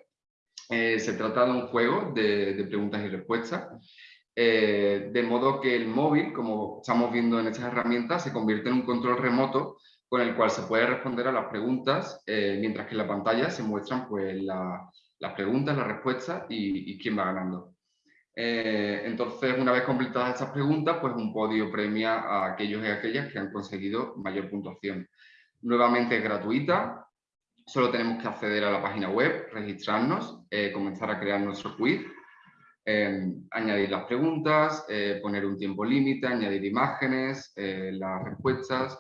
Eh, se trata de un juego de, de preguntas y respuestas, de modo que el móvil, como estamos viendo en estas herramientas, se convierte en un control remoto con el cual se puede responder a las preguntas, eh, mientras que en la pantalla se muestran pues, las preguntas, las respuestas y, quién va ganando. Eh, entonces, una vez completadas estas preguntas, pues un podio premia a aquellos y aquellas que han conseguido mayor puntuación. Nuevamente es gratuita, solo tenemos que acceder a la página web, registrarnos, eh, comenzar a crear nuestro quiz, añadir las preguntas, poner un tiempo límite, añadir imágenes, las respuestas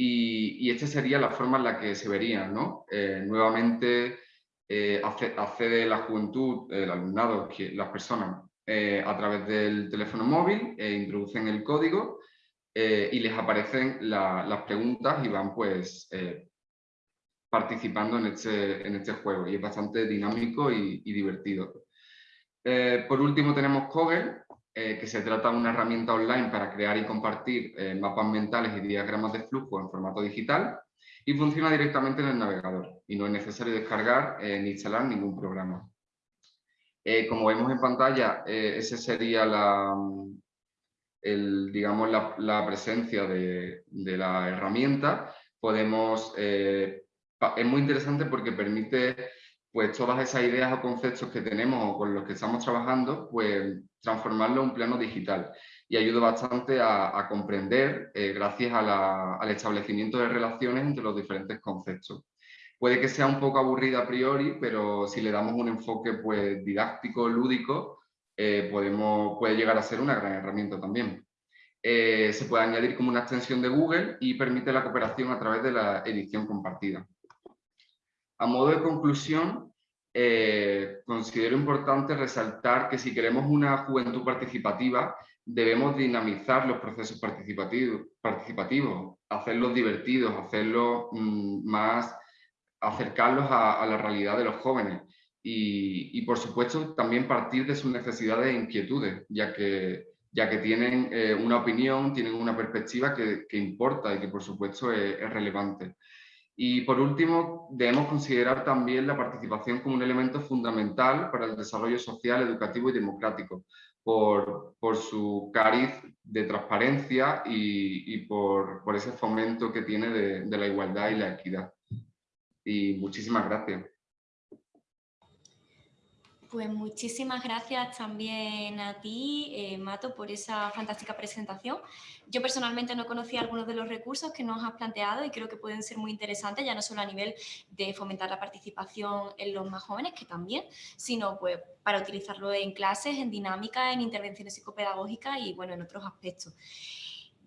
y, esta sería la forma en la que se vería, ¿no? Eh, nuevamente eh, accede la juventud, el alumnado, las personas, eh, a través del teléfono móvil, e introducen el código y les aparecen las preguntas y van pues participando en este, en este juego y es bastante dinámico y, y divertido. por último tenemos Kogel, eh, que se trata de una herramienta online para crear y compartir eh, mapas mentales y diagramas de flujo en formato digital y funciona directamente en el navegador y no es necesario descargar eh, ni instalar ningún programa. como vemos en pantalla, esa sería la, digamos, la, presencia de, de, la herramienta. Podemos, es muy interesante porque permite pues todas esas ideas o conceptos que tenemos o con los que estamos trabajando, pues transformarlo en un plano digital. Y ayuda bastante a, comprender, eh, gracias al establecimiento de relaciones entre los diferentes conceptos. Puede que sea un poco aburrida a priori, pero si le damos un enfoque pues, didáctico, lúdico, eh, podemos, puede llegar a ser una gran herramienta también. Eh, se puede añadir como una extensión de Google y permite la cooperación a través de la edición compartida. A modo de conclusión, eh, considero importante resaltar que si queremos una juventud participativa, debemos dinamizar los procesos participativos, hacerlos divertidos, hacerlos mm, más, acercarlos a, la realidad de los jóvenes. Y, por supuesto también partir de sus necesidades e inquietudes, ya que, ya que tienen eh, una opinión, tienen una perspectiva que, importa y que por supuesto es relevante. Y por último, debemos considerar también la participación como un elemento fundamental para el desarrollo social, educativo y democrático, por, su cariz de transparencia y, por, ese fomento que tiene de, de la igualdad y la equidad. Y muchísimas gracias. Pues muchísimas gracias también a ti, eh, Mato, por esa fantástica presentación. Yo personalmente no conocía algunos de los recursos que nos has planteado y creo que pueden ser muy interesantes, ya no solo a nivel de fomentar la participación en los más jóvenes, que también, sino pues para utilizarlo en clases, en dinámica, en intervenciones psicopedagógicas y bueno, en otros aspectos.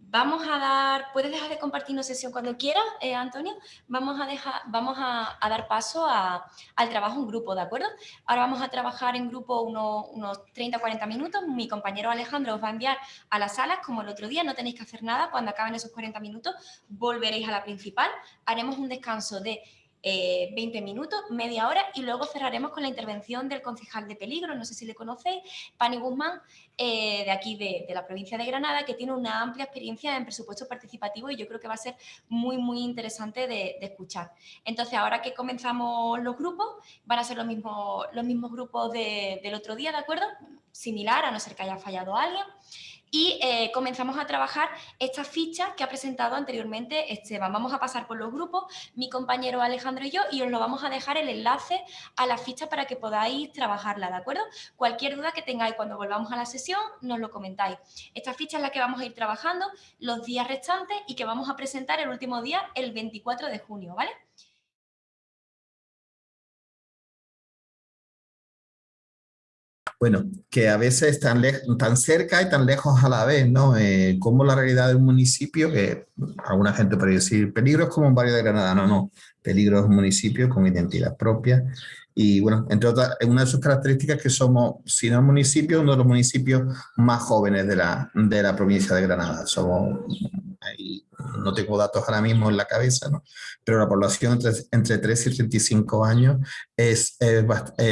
Vamos a dar, puedes dejar de compartirnos sesión cuando quieras, eh, Antonio. Vamos a, dejar, vamos a, dar paso al trabajo en grupo, ¿de acuerdo? Ahora vamos a trabajar en grupo unos, unos 30-40 minutos. Mi compañero Alejandro os va a enviar a las salas, como el otro día, no tenéis que hacer nada. Cuando acaben esos 40 minutos, volveréis a la principal. Haremos un descanso de 20 eh, minutos, media hora y luego cerraremos con la intervención del concejal de peligro, no sé si le conocéis, Pani Guzmán, eh, de aquí de, la provincia de Granada, que tiene una amplia experiencia en presupuesto participativo y yo creo que va a ser muy, muy interesante de, escuchar. Entonces, ahora que comenzamos los grupos, van a ser los mismos, los mismos grupos del otro día, ¿de acuerdo? Similar, a no ser que haya fallado alguien y eh, comenzamos a trabajar esta ficha que ha presentado anteriormente Esteban. Vamos a pasar por los grupos, mi compañero Alejandro y yo, y os lo vamos a dejar el enlace a la ficha para que podáis trabajarla, ¿de acuerdo? Cualquier duda que tengáis cuando volvamos a la sesión, nos lo comentáis. Esta ficha es la que vamos a ir trabajando los días restantes y que vamos a presentar el último día, el 24 de junio, ¿vale? Bueno, que a veces tan, tan cerca y tan lejos a la vez, ¿no? Eh, como la realidad de un municipio, que alguna gente puede decir, peligro es como un barrio de Granada, no, no, peligro es un municipio con identidad propia, y bueno, entre otras, una de sus características que somos, si no el municipio, uno de los municipios más jóvenes de la, de la provincia de Granada. Somos, ahí, no tengo datos ahora mismo en la cabeza, ¿no? pero la población entre, entre 3 y 35 años es, es,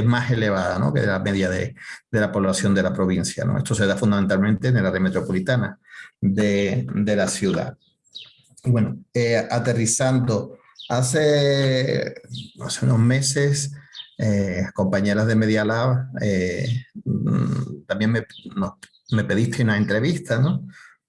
más elevada ¿no? que la media de, de, la población de la provincia. ¿no? Esto se da fundamentalmente en el área metropolitana de, de la ciudad. Bueno, eh, aterrizando, hace, hace unos meses eh, compañeras de Media Lab, eh, mm, también me, me, pediste una entrevista, ¿no?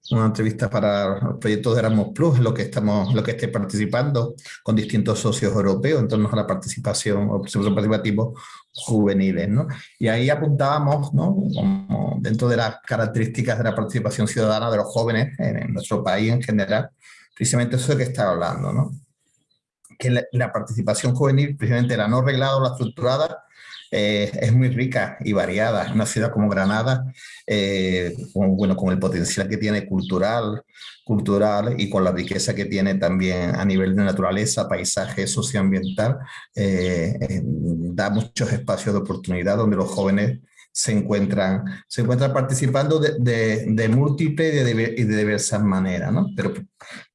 Una entrevista para el proyecto de Erasmus Plus, lo que estamos, lo que estoy participando con distintos socios europeos en torno a la participación o procesos participativos juveniles, ¿no? Y ahí apuntábamos, ¿no? Como dentro de las características de la participación ciudadana de los jóvenes en, en nuestro país en general, precisamente eso de que estaba hablando, ¿no? que la, participación juvenil, precisamente la no reglada o la estructurada, eh, es muy rica y variada. Una ciudad como Granada, eh, con, bueno, con el potencial que tiene cultural, cultural y con la riqueza que tiene también a nivel de naturaleza, paisaje socioambiental, eh, da muchos espacios de oportunidad donde los jóvenes se encuentran, se encuentran participando de, múltiples y de, de, diversas maneras, ¿no? Pero,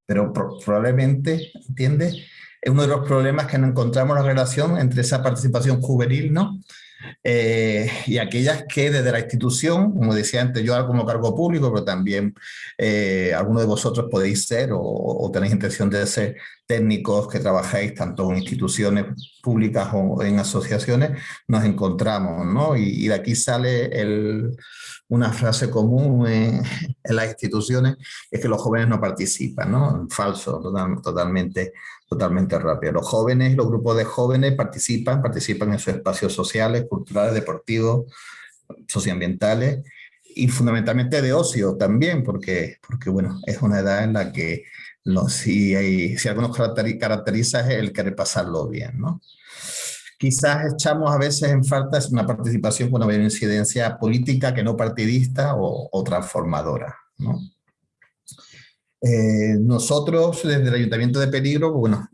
pero probablemente, ¿entiendes? Es uno de los problemas que no encontramos la relación entre esa participación juvenil ¿no? Eh, y aquellas que desde la institución, como decía antes, yo como cargo público, pero también eh, algunos de vosotros podéis ser o, tenéis intención de ser técnicos que trabajáis tanto en instituciones públicas o en asociaciones, nos encontramos, ¿no? Y, de aquí sale una frase común en, las instituciones, es que los jóvenes no participan, ¿no? Falso, totalmente totalmente rápido. Los jóvenes, los grupos de jóvenes participan, participan en sus espacios sociales, culturales, deportivos, socioambientales y fundamentalmente de ocio también, porque, porque bueno, es una edad en la que los, si, hay, si algo nos caracteriza es el querer pasarlo bien, ¿no? Quizás echamos a veces en falta una participación con una incidencia política que no partidista o, o transformadora, ¿no? Eh, nosotros, desde el Ayuntamiento de Peligro, bueno,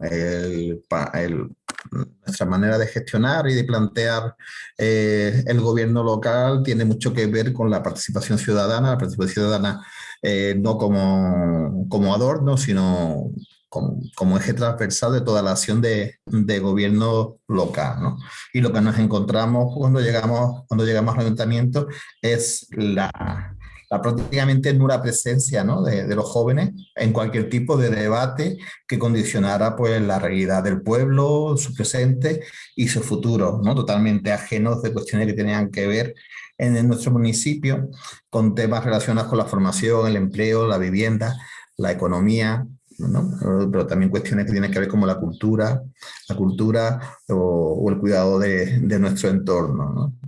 nuestra manera de gestionar y de plantear eh, el gobierno local tiene mucho que ver con la participación ciudadana, la participación ciudadana eh, no como, como adorno, sino como, eje transversal de toda la acción de, de, gobierno local. ¿no? Y lo que nos encontramos cuando llegamos, cuando llegamos al ayuntamiento es la, la prácticamente nula presencia ¿no? de, de, los jóvenes en cualquier tipo de debate que condicionara pues, la realidad del pueblo, su presente y su futuro, ¿no? totalmente ajenos de cuestiones que tenían que ver en, nuestro municipio con temas relacionados con la formación, el empleo, la vivienda, la economía, ¿no? pero también cuestiones que tienen que ver como la cultura, la cultura o, o el cuidado de, de nuestro entorno. ¿no?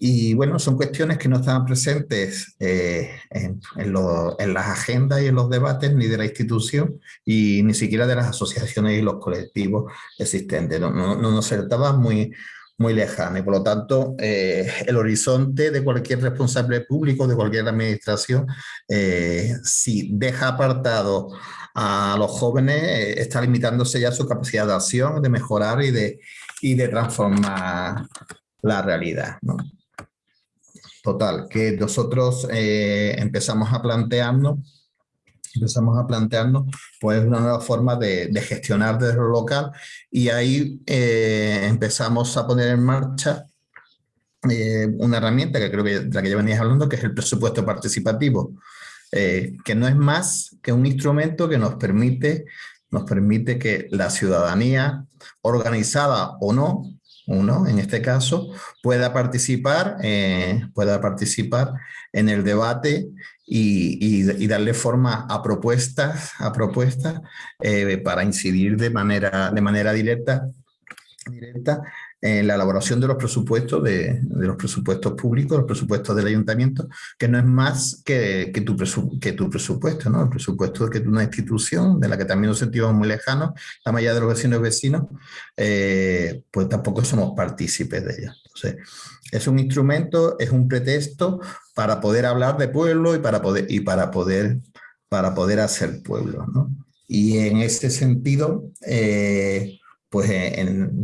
Y bueno, son cuestiones que no estaban presentes eh, en, en, las agendas y en los debates ni de la institución y ni siquiera de las asociaciones y los colectivos existentes. No, no, no nos estaban muy, muy lejana y por lo tanto eh, el horizonte de cualquier responsable público, de cualquier administración, eh, si deja apartado a los jóvenes, está limitándose ya su capacidad de acción, de mejorar y de, y de transformar la realidad. ¿no? Total, que nosotros eh, empezamos a plantearnos empezamos a plantearnos pues una nueva forma de, gestionar desde lo local. Y ahí eh, empezamos a poner en marcha eh, una herramienta que creo que de la que ya venías hablando que es el presupuesto participativo. Que no es más que un instrumento que nos permite nos permite que la ciudadanía organizada o no uno, en este caso, pueda participar, eh, pueda participar en el debate y, darle forma a propuestas, a propuestas eh, para incidir de manera, de manera directa, directa en la elaboración de los presupuestos, de, los presupuestos públicos, los presupuestos del ayuntamiento, que no es más que, que, tu, que tu presupuesto, ¿no? El presupuesto de que una institución de la que también nos sentimos muy lejanos, la mayoría de los vecinos y vecinos, eh, pues tampoco somos partícipes de ella. Entonces, Es un instrumento, es un pretexto para poder hablar de pueblo y para poder, y para poder, para poder hacer pueblo. ¿no? Y en ese sentido, eh, pues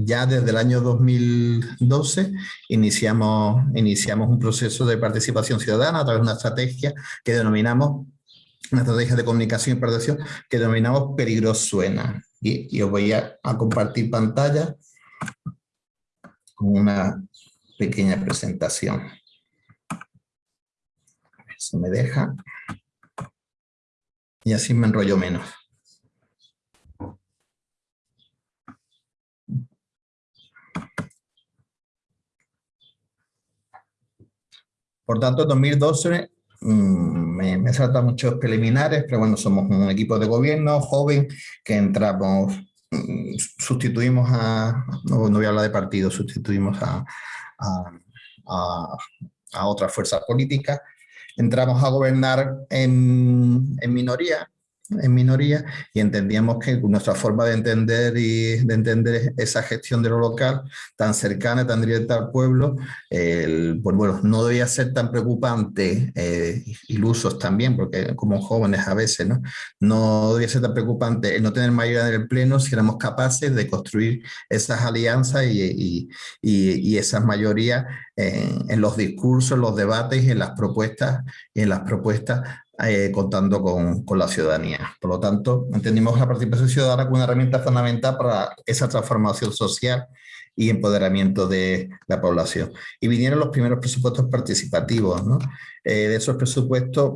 ya desde el año 2012 iniciamos, iniciamos un proceso de participación ciudadana a través de una estrategia que denominamos, una estrategia de comunicación y participación que denominamos Peligros Suena. Y, os voy a, a compartir pantalla con una pequeña presentación. A ver si me deja. Y así me enrollo menos. Por tanto, en 2012 mm, me, me saltan muchos preliminares, pero bueno, somos un equipo de gobierno joven que entramos, mm, sustituimos a, no, voy a hablar de partido, sustituimos a, a, a, a otras fuerzas políticas, entramos a gobernar en, en minoría, en minoría y entendíamos que nuestra forma de entender y de entender esa gestión de lo local tan cercana, tan directa al pueblo, el, pues bueno, no debía ser tan preocupante, eh, ilusos también, porque como jóvenes a veces, ¿no? No debía ser tan preocupante el no tener mayoría en el pleno si éramos capaces de construir esas alianzas y, y, y, esas mayorías en, los discursos, en los debates y en las propuestas, en las propuestas eh, contando con, con, la ciudadanía. Por lo tanto, entendimos la participación ciudadana como una herramienta fundamental para esa transformación social y empoderamiento de la población. Y vinieron los primeros presupuestos participativos. ¿no? Eh, de esos presupuestos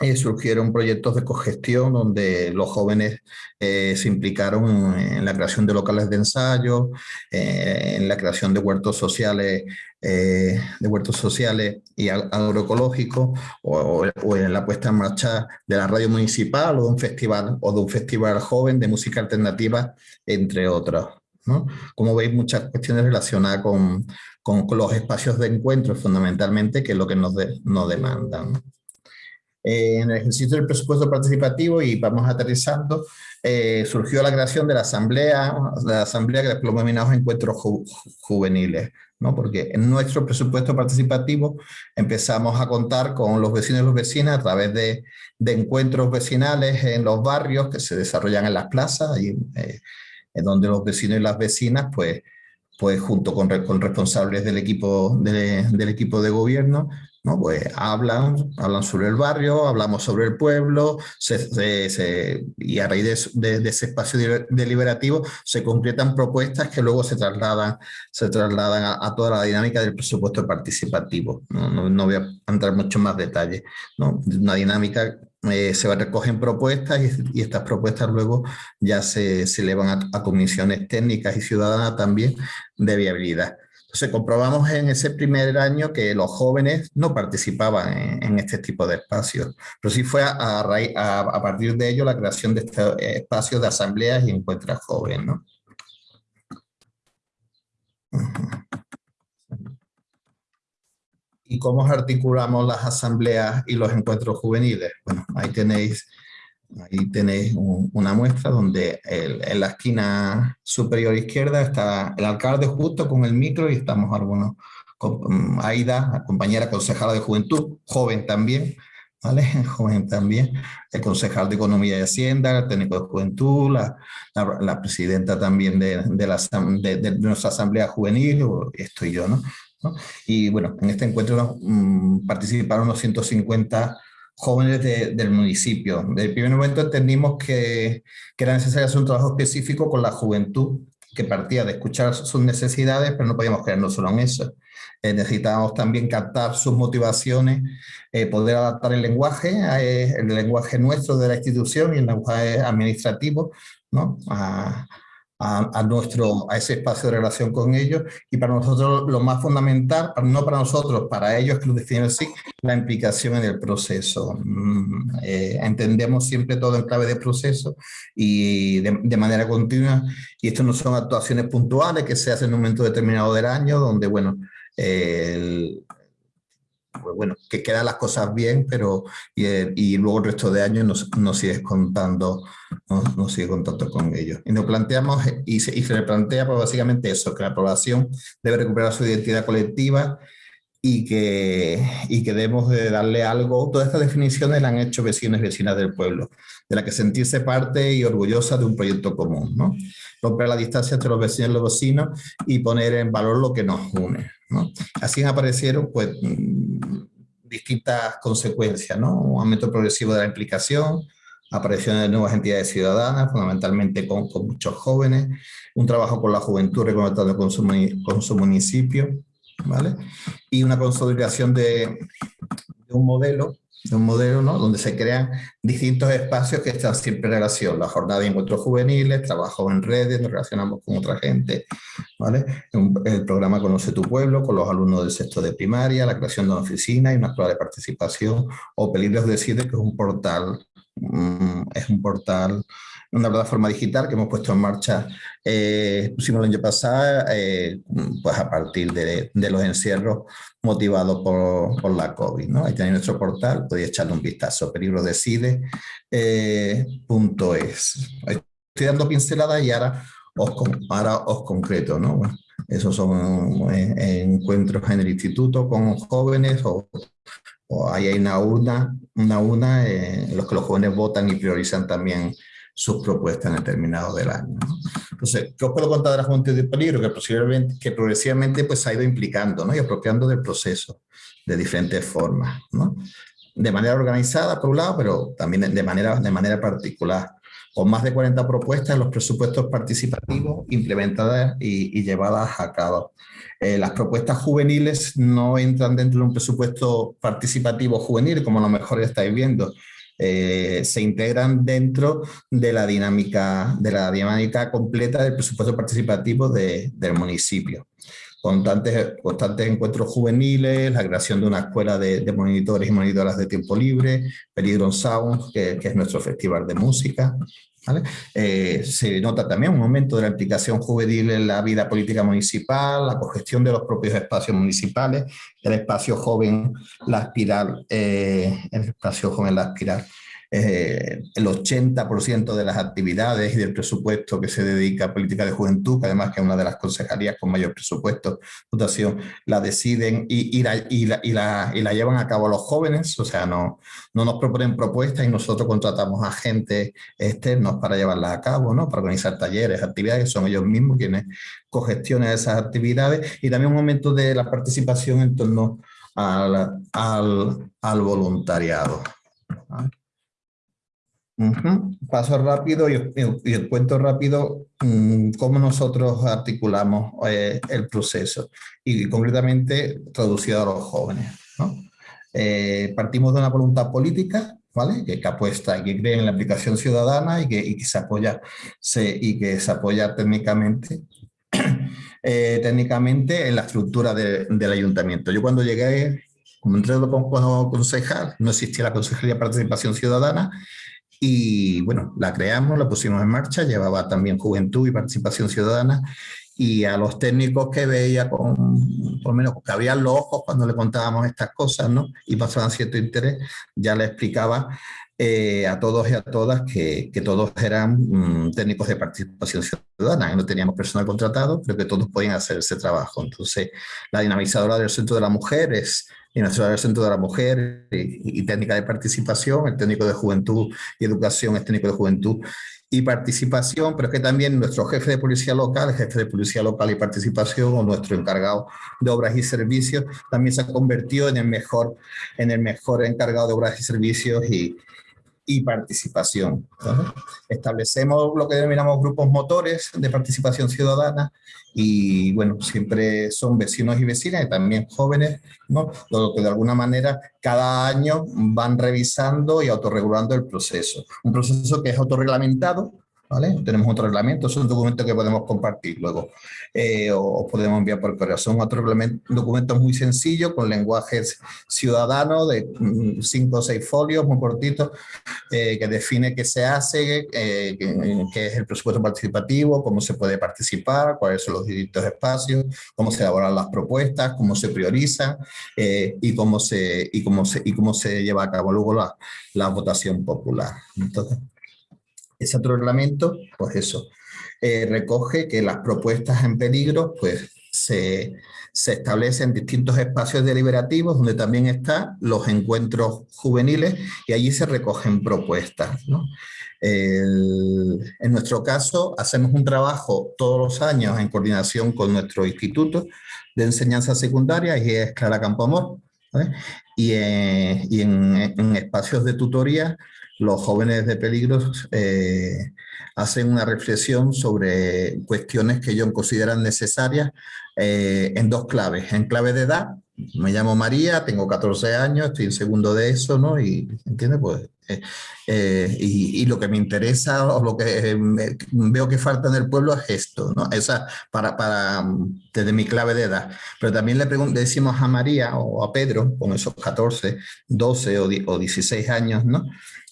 eh, surgieron proyectos de cogestión donde los jóvenes eh, se implicaron en la creación de locales de ensayo, eh, en la creación de huertos sociales, eh, de huertos sociales y agroecológicos, o, en la puesta en marcha de la radio municipal o de un festival, o de un festival joven de música alternativa, entre otros. ¿no? Como veis, muchas cuestiones relacionadas con, con, con, los espacios de encuentro, fundamentalmente, que es lo que nos, de, nos demandan. Eh, en el ejercicio del presupuesto participativo y vamos aterrizando, eh, surgió la creación de la asamblea, la asamblea que después denominamos encuentros ju juveniles, ¿no? porque en nuestro presupuesto participativo empezamos a contar con los vecinos y los vecinas a través de, de encuentros vecinales en los barrios que se desarrollan en las plazas, y, eh, en donde los vecinos y las vecinas pues, pues junto con, con responsables del equipo de, del equipo de gobierno ¿no? Pues hablan, hablan sobre el barrio, hablamos sobre el pueblo, se, y a raíz de, ese espacio deliberativo se concretan propuestas que luego se trasladan, se trasladan a, toda la dinámica del presupuesto participativo. No, voy a entrar mucho más detalles. ¿no? Una dinámica eh, se recogen propuestas y, estas propuestas luego ya se, se elevan a comisiones técnicas y ciudadanas también de viabilidad. Entonces comprobamos en ese primer año que los jóvenes no participaban en, este tipo de espacios, pero sí fue a, partir de ello la creación de estos espacios de asambleas y encuentros jóvenes. ¿no? ¿Y cómo articulamos las asambleas y los encuentros juveniles? Bueno, ahí tenéis Ahí tenéis un, una muestra donde el, en la esquina superior izquierda está el alcalde justo con el micro y estamos algunos, con, mm, Aida, compañera concejala de juventud, joven también, ¿vale? Joven también, el concejal de Economía y Hacienda, el técnico de Juventud, la, la, la presidenta también de, de, la, de, de, nuestra Asamblea Juvenil, estoy yo, ¿no? ¿no? Y bueno, en este encuentro mmm, participaron unos 150 jóvenes de, del municipio. Desde el primer momento entendimos que, que, era necesario hacer un trabajo específico con la juventud, que partía de escuchar sus necesidades, pero no podíamos quedarnos solo en eso. Eh, necesitábamos también captar sus motivaciones, eh, poder adaptar el lenguaje, eh, el lenguaje nuestro de la institución y el lenguaje administrativo, ¿no? a, a, nuestro, a ese espacio de relación con ellos y para nosotros lo más fundamental, no para nosotros, para ellos que lo definen así, la implicación en el proceso. Mm, eh, entendemos siempre todo en clave de proceso y de, manera continua y esto no son actuaciones puntuales que se hacen en un momento determinado del año donde, bueno, el, pues bueno, que quedan las cosas bien, pero y, luego el resto de años nos, nos sigues contando, nos, sigue contando con ellos. Y nos planteamos, y se, y plantea pues básicamente eso, que la población debe recuperar su identidad colectiva y que, y que debemos de darle algo. Todas estas definiciones las han hecho vecinos y vecinas del pueblo, de la que sentirse parte y orgullosa de un proyecto común, ¿no? Romper la distancia entre los vecinos y los vecinos y poner en valor lo que nos une, ¿no? Así aparecieron, pues, mm, distintas consecuencias, ¿no? Un aumento progresivo de la implicación, aparición de nuevas entidades ciudadanas, fundamentalmente con, con muchos jóvenes, un trabajo con la juventud reconectando con su, con su municipio, ¿vale? Y una consolidación de, un modelo, de un modelo ¿no? donde se crean distintos espacios que están siempre en relación. La jornada de encuentros juveniles, trabajo en redes, nos relacionamos con otra gente, ¿vale? El programa Conoce tu Pueblo, con los alumnos del sexto de primaria, la creación de una oficina y una escuela de participación, o Peligros Decide, que es un portal, mm, es un portal una plataforma digital que hemos puesto en marcha, eh, pusimos el año pasado, eh, pues a partir de, de, los encierros motivados por, por la COVID. ¿no? Ahí tenéis nuestro portal, podéis echarle un vistazo, perigrodecide.es. Eh, Estoy dando pinceladas y ahora os, ahora os concreto. ¿no? esos son eh, encuentros en el instituto con jóvenes o, o ahí hay una urna, una urna en los que los jóvenes votan y priorizan también sus propuestas en determinado del año. Entonces, ¿qué os puedo contar de la Juventud de Peligro? Que, que progresivamente pues, se ha ido implicando ¿no? y apropiando del proceso de diferentes formas. ¿no? De manera organizada, por un lado, pero también de manera, de manera particular con más de 40 propuestas en los presupuestos participativos implementadas y, llevadas a cabo. Eh, las propuestas juveniles no entran dentro de un presupuesto participativo juvenil, como a lo mejor ya estáis viendo, eh, se integran dentro de la dinámica, de la dinámica completa del presupuesto participativo del municipio. Constantes, constantes encuentros juveniles, la creación de una escuela de, monitores y monitoras de tiempo libre, Peligro Sound, que es nuestro festival de música, eh, se nota también un aumento de la implicación juvenil en la vida política municipal, la cogestión de los propios espacios municipales, el espacio joven, la espiral, eh, el espacio joven, la espiral eh, el 80% de las actividades y del presupuesto que se dedica a política de juventud, que además que es una de las concejalías con mayor presupuesto, dotación, la deciden y, la, y, la, y, la, llevan a cabo los jóvenes, o sea, no, no nos proponen propuestas y nosotros contratamos a gente externos para llevarlas a cabo, ¿no? para organizar talleres, actividades, son ellos mismos quienes cogestionan esas actividades y también un momento de la participación en torno al, al, al voluntariado. Paso rápido y, el cuento rápido mm, cómo nosotros articulamos eh, el proceso y concretamente traducido a los jóvenes. Eh, partimos de una voluntad política ¿vale? que, apuesta y que cree en la aplicación ciudadana y que, se, apoya, se, y que se apoya técnicamente eh, técnicamente en la estructura del ayuntamiento. Yo cuando llegué, como entré como concejal, no existía la Consejería de Participación Ciudadana y bueno, la creamos, la pusimos en marcha, llevaba también juventud y participación ciudadana y a los técnicos que veía con, por lo menos que habían los ojos cuando le contábamos estas cosas, ¿no? Y pasaban cierto interés, ya le explicaba eh, a todos y a todas que, que todos eran mm, técnicos de participación ciudadana, no teníamos personal contratado, pero que todos podían hacer ese trabajo. Entonces, la dinamizadora del Centro de la Mujer es y Nacional Centro de la Mujer y, técnica de participación, el técnico de juventud y educación es técnico de juventud y participación, pero es que también nuestro jefe de policía local, jefe de policía local y participación, o nuestro encargado de obras y servicios, también se ha convertido en el mejor, en el mejor encargado de obras y servicios y, y participación. Establecemos lo que denominamos grupos motores de participación ciudadana y bueno, siempre son vecinos y vecinas y también jóvenes, ¿no? Lo que de alguna manera cada año van revisando y autorregulando el proceso. Un proceso que es autorreglamentado, Tenemos otro reglamento, es un documento que podemos compartir luego eh, o, podemos enviar por correo. Son otros documentos muy sencillos con lenguaje ciudadano de mm, cinco o seis folios muy cortitos eh, que define qué se hace, eh, qué, es el presupuesto participativo, cómo se puede participar, cuáles son los distintos espacios, cómo se elaboran las propuestas, cómo se prioriza y, cómo se, y, cómo se, y cómo se lleva a cabo luego la, la votación popular. Entonces, ese otro reglamento, pues eso, eh, recoge que las propuestas en peligro pues se, se, establecen distintos espacios deliberativos donde también están los encuentros juveniles y allí se recogen propuestas. en nuestro caso, hacemos un trabajo todos los años en coordinación con nuestro instituto de enseñanza secundaria y es Clara Campoamor. Y, eh, y en, en, espacios de tutoría los jóvenes de peligros eh, hacen una reflexión sobre cuestiones que ellos consideran necesarias eh, en dos claves. En clave de edad, me llamo María, tengo 14 años, estoy en segundo de eso, ¿no? Y, ¿entiendes? Pues, eh, y, lo que me interesa o lo que veo que falta en el pueblo es esto, ¿no? Esa, para, para, desde mi clave de edad. Pero también le, le decimos a María o a Pedro, con esos 14, 12 o, o 16 años, ¿no?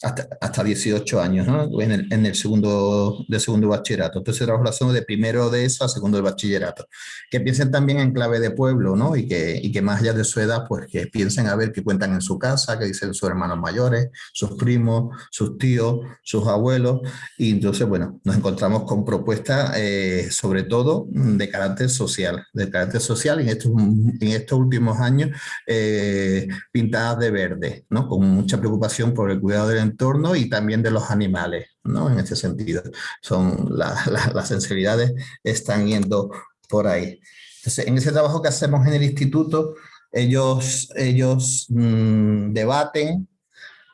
hasta, hasta 18 años, ¿no? en, el, en el segundo, de segundo bachillerato. Entonces, la relación de primero de eso a segundo de bachillerato. Que piensen también en clave de pueblo, ¿no? Y que, y que más allá de su edad, pues que piensen a ver qué cuentan en su casa, qué dicen sus hermanos mayores, sus primos, sus tíos, sus abuelos. Y entonces, bueno, nos encontramos con propuestas, eh, sobre todo de carácter social, de carácter social en estos, en estos últimos años eh, pintadas de verde, ¿no? Con mucha preocupación por el cuidado del entorno y también de los animales, ¿no? En ese sentido, son las sensibilidades están yendo por ahí. Entonces, en ese trabajo que hacemos en el instituto, ellos, ellos mm, debaten,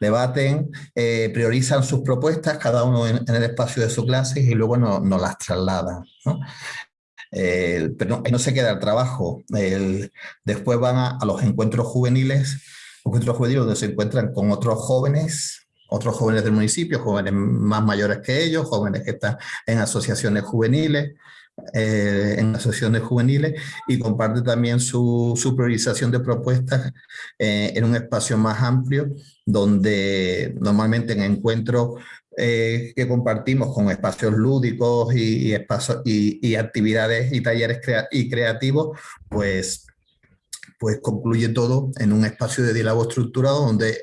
debaten, eh, priorizan sus propuestas, cada uno en, el espacio de su clase y luego nos no las trasladan. ¿no? pero no, se queda el trabajo. después van a, los encuentros juveniles, encuentros juveniles donde se encuentran con otros jóvenes otros jóvenes del municipio, jóvenes más mayores que ellos, jóvenes que están en asociaciones juveniles, eh, en asociaciones juveniles y comparte también su, su priorización de propuestas eh, en un espacio más amplio donde normalmente en encuentros eh, que compartimos con espacios lúdicos y, y, actividades y talleres y creativos, pues, pues concluye todo en un espacio de diálogo estructurado donde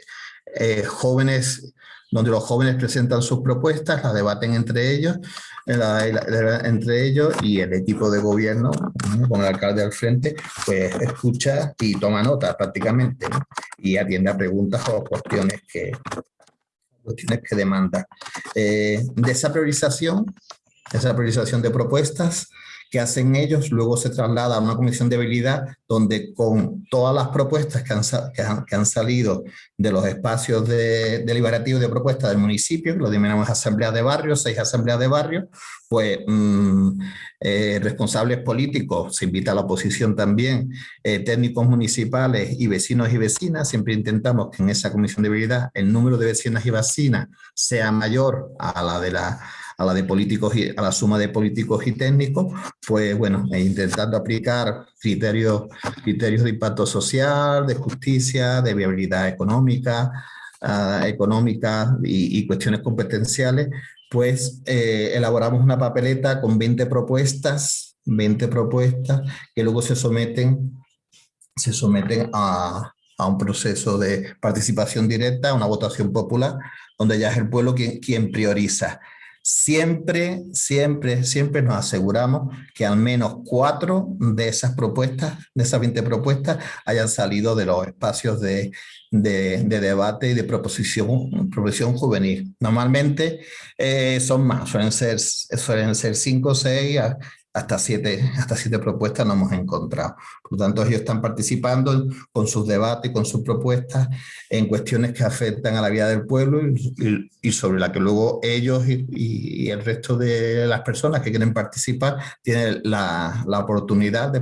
eh, jóvenes, donde los jóvenes presentan sus propuestas, las debaten entre ellos, entre ellos y el equipo de gobierno, con el alcalde al frente, pues escucha y toma nota prácticamente y atiende a preguntas o cuestiones que, cuestiones que demanda. Eh, de esa priorización, esa priorización de propuestas, que hacen ellos, luego se traslada a una comisión de habilidad donde con todas las propuestas que han, que han, salido de los espacios de, deliberativos de propuestas del municipio, lo denominamos asambleas de barrio, seis asambleas de barrio, pues mm, eh, responsables políticos, se invita a la oposición también, eh, técnicos municipales y vecinos y vecinas, siempre intentamos que en esa comisión de habilidad el número de vecinas y vecinas sea mayor a la de la a la de políticos y a la suma de políticos y técnicos, pues bueno, e intentando aplicar criterios, criterios de impacto social, de justicia, de viabilidad económica, uh, económica y, cuestiones competenciales, pues eh, elaboramos una papeleta con 20 propuestas, 20 propuestas que luego se someten, se someten a, a un proceso de participación directa, una votación popular, donde ya es el pueblo quien prioriza Siempre, siempre, siempre nos aseguramos que al menos cuatro de esas propuestas, de esas 20 propuestas, hayan salido de los espacios de, de, de debate y de proposición, proposición juvenil. Normalmente eh, son más, suelen ser, suelen ser cinco o seis, hasta siete, hasta siete propuestas nos hemos encontrado. Por lo tanto, ellos están participando con sus debates, con sus propuestas en cuestiones que afectan a la vida del pueblo y, y sobre la que luego ellos y, y, el resto de las personas que quieren participar tienen la, la oportunidad de,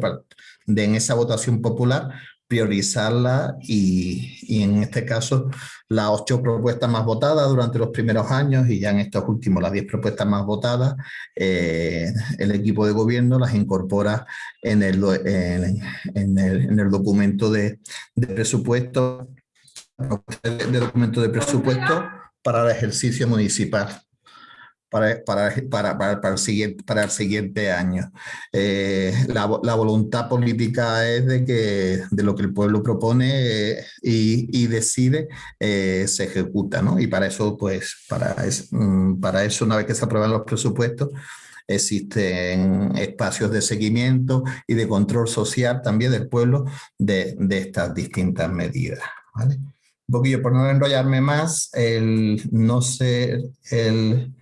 de, en esa votación popular priorizarla y, y, en este caso las ocho propuestas más votadas durante los primeros años y ya en estos últimos las diez propuestas más votadas, eh, el equipo de gobierno las incorpora en el, en, el, en el documento de, de presupuesto de documento de presupuesto para el ejercicio municipal para, para, para, para, el, siguiente, para el siguiente año. Eh, la, la, voluntad política es de que de lo que el pueblo propone eh, y, y, decide eh, se ejecuta, ¿no? Y para eso, pues, para, es, mm, para eso, una vez que se aprueban los presupuestos, existen espacios de seguimiento y de control social también del pueblo de, de estas distintas medidas, ¿vale? Un poquillo, por no enrollarme más, el, no sé, el,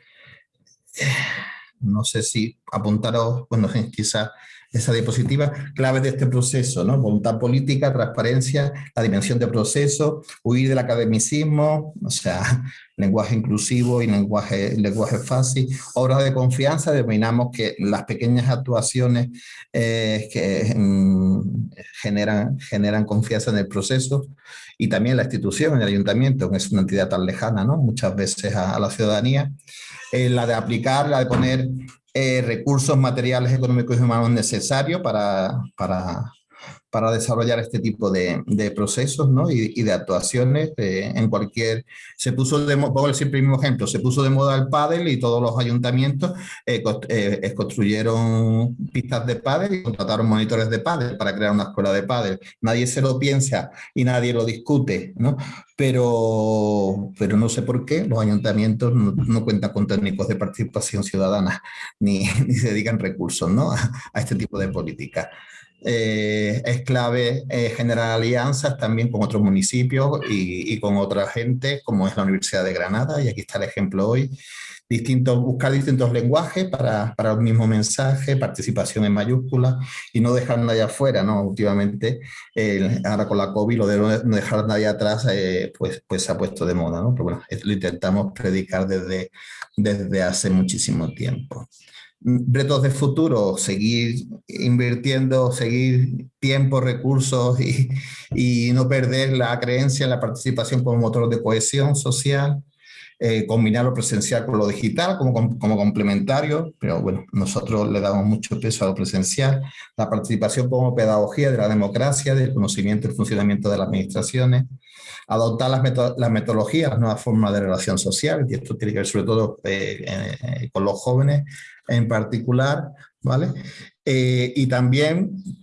no sé si apuntaros, bueno, quizás esa diapositiva, clave de este proceso, ¿no? Voluntad política, transparencia, la dimensión de proceso, huir del academicismo, o sea, lenguaje inclusivo y lenguaje, lenguaje fácil, obras de confianza, determinamos que las pequeñas actuaciones eh, que mm, generan, generan confianza en el proceso y también la institución, el ayuntamiento, que es una entidad tan lejana, ¿no? Muchas veces a, a la ciudadanía, eh, la de aplicar, la de poner eh, recursos materiales, económicos y humanos necesarios para, para, para desarrollar este tipo de, procesos ¿no? y, de actuaciones eh, en cualquier... Se puso de moda, decir el mismo ejemplo, se puso de moda el pádel y todos los ayuntamientos eh, eh, construyeron pistas de pádel y contrataron monitores de pádel para crear una escuela de pádel. Nadie se lo piensa y nadie lo discute, ¿no? Pero, pero no sé por qué los ayuntamientos no, no cuentan con técnicos de participación ciudadana ni, ni se dedican recursos ¿no? a, a este tipo de políticas. Eh, es clave eh, generar alianzas también con otros municipios y, y, con otra gente, como es la Universidad de Granada, y aquí está el ejemplo hoy. Distintos, buscar distintos lenguajes para, para el mismo mensaje, participación en mayúsculas y no dejar nadie afuera, ¿no? Últimamente, eh, ahora con la COVID, lo de no dejar nadie atrás, eh, pues, pues se ha puesto de moda, ¿no? Pero bueno, lo intentamos predicar desde, desde hace muchísimo tiempo retos de futuro, seguir invirtiendo, seguir tiempo, recursos y, y, no perder la creencia en la participación como motor de cohesión social, eh, combinar lo presencial con lo digital como, como complementario, pero bueno, nosotros le damos mucho peso a lo presencial, la participación como pedagogía de la democracia, del conocimiento y el funcionamiento de las administraciones, adoptar las, meto las metodologías, las nuevas formas de relación social, y esto tiene que ver sobre todo eh, eh, con los jóvenes, en particular, ¿vale? Y también,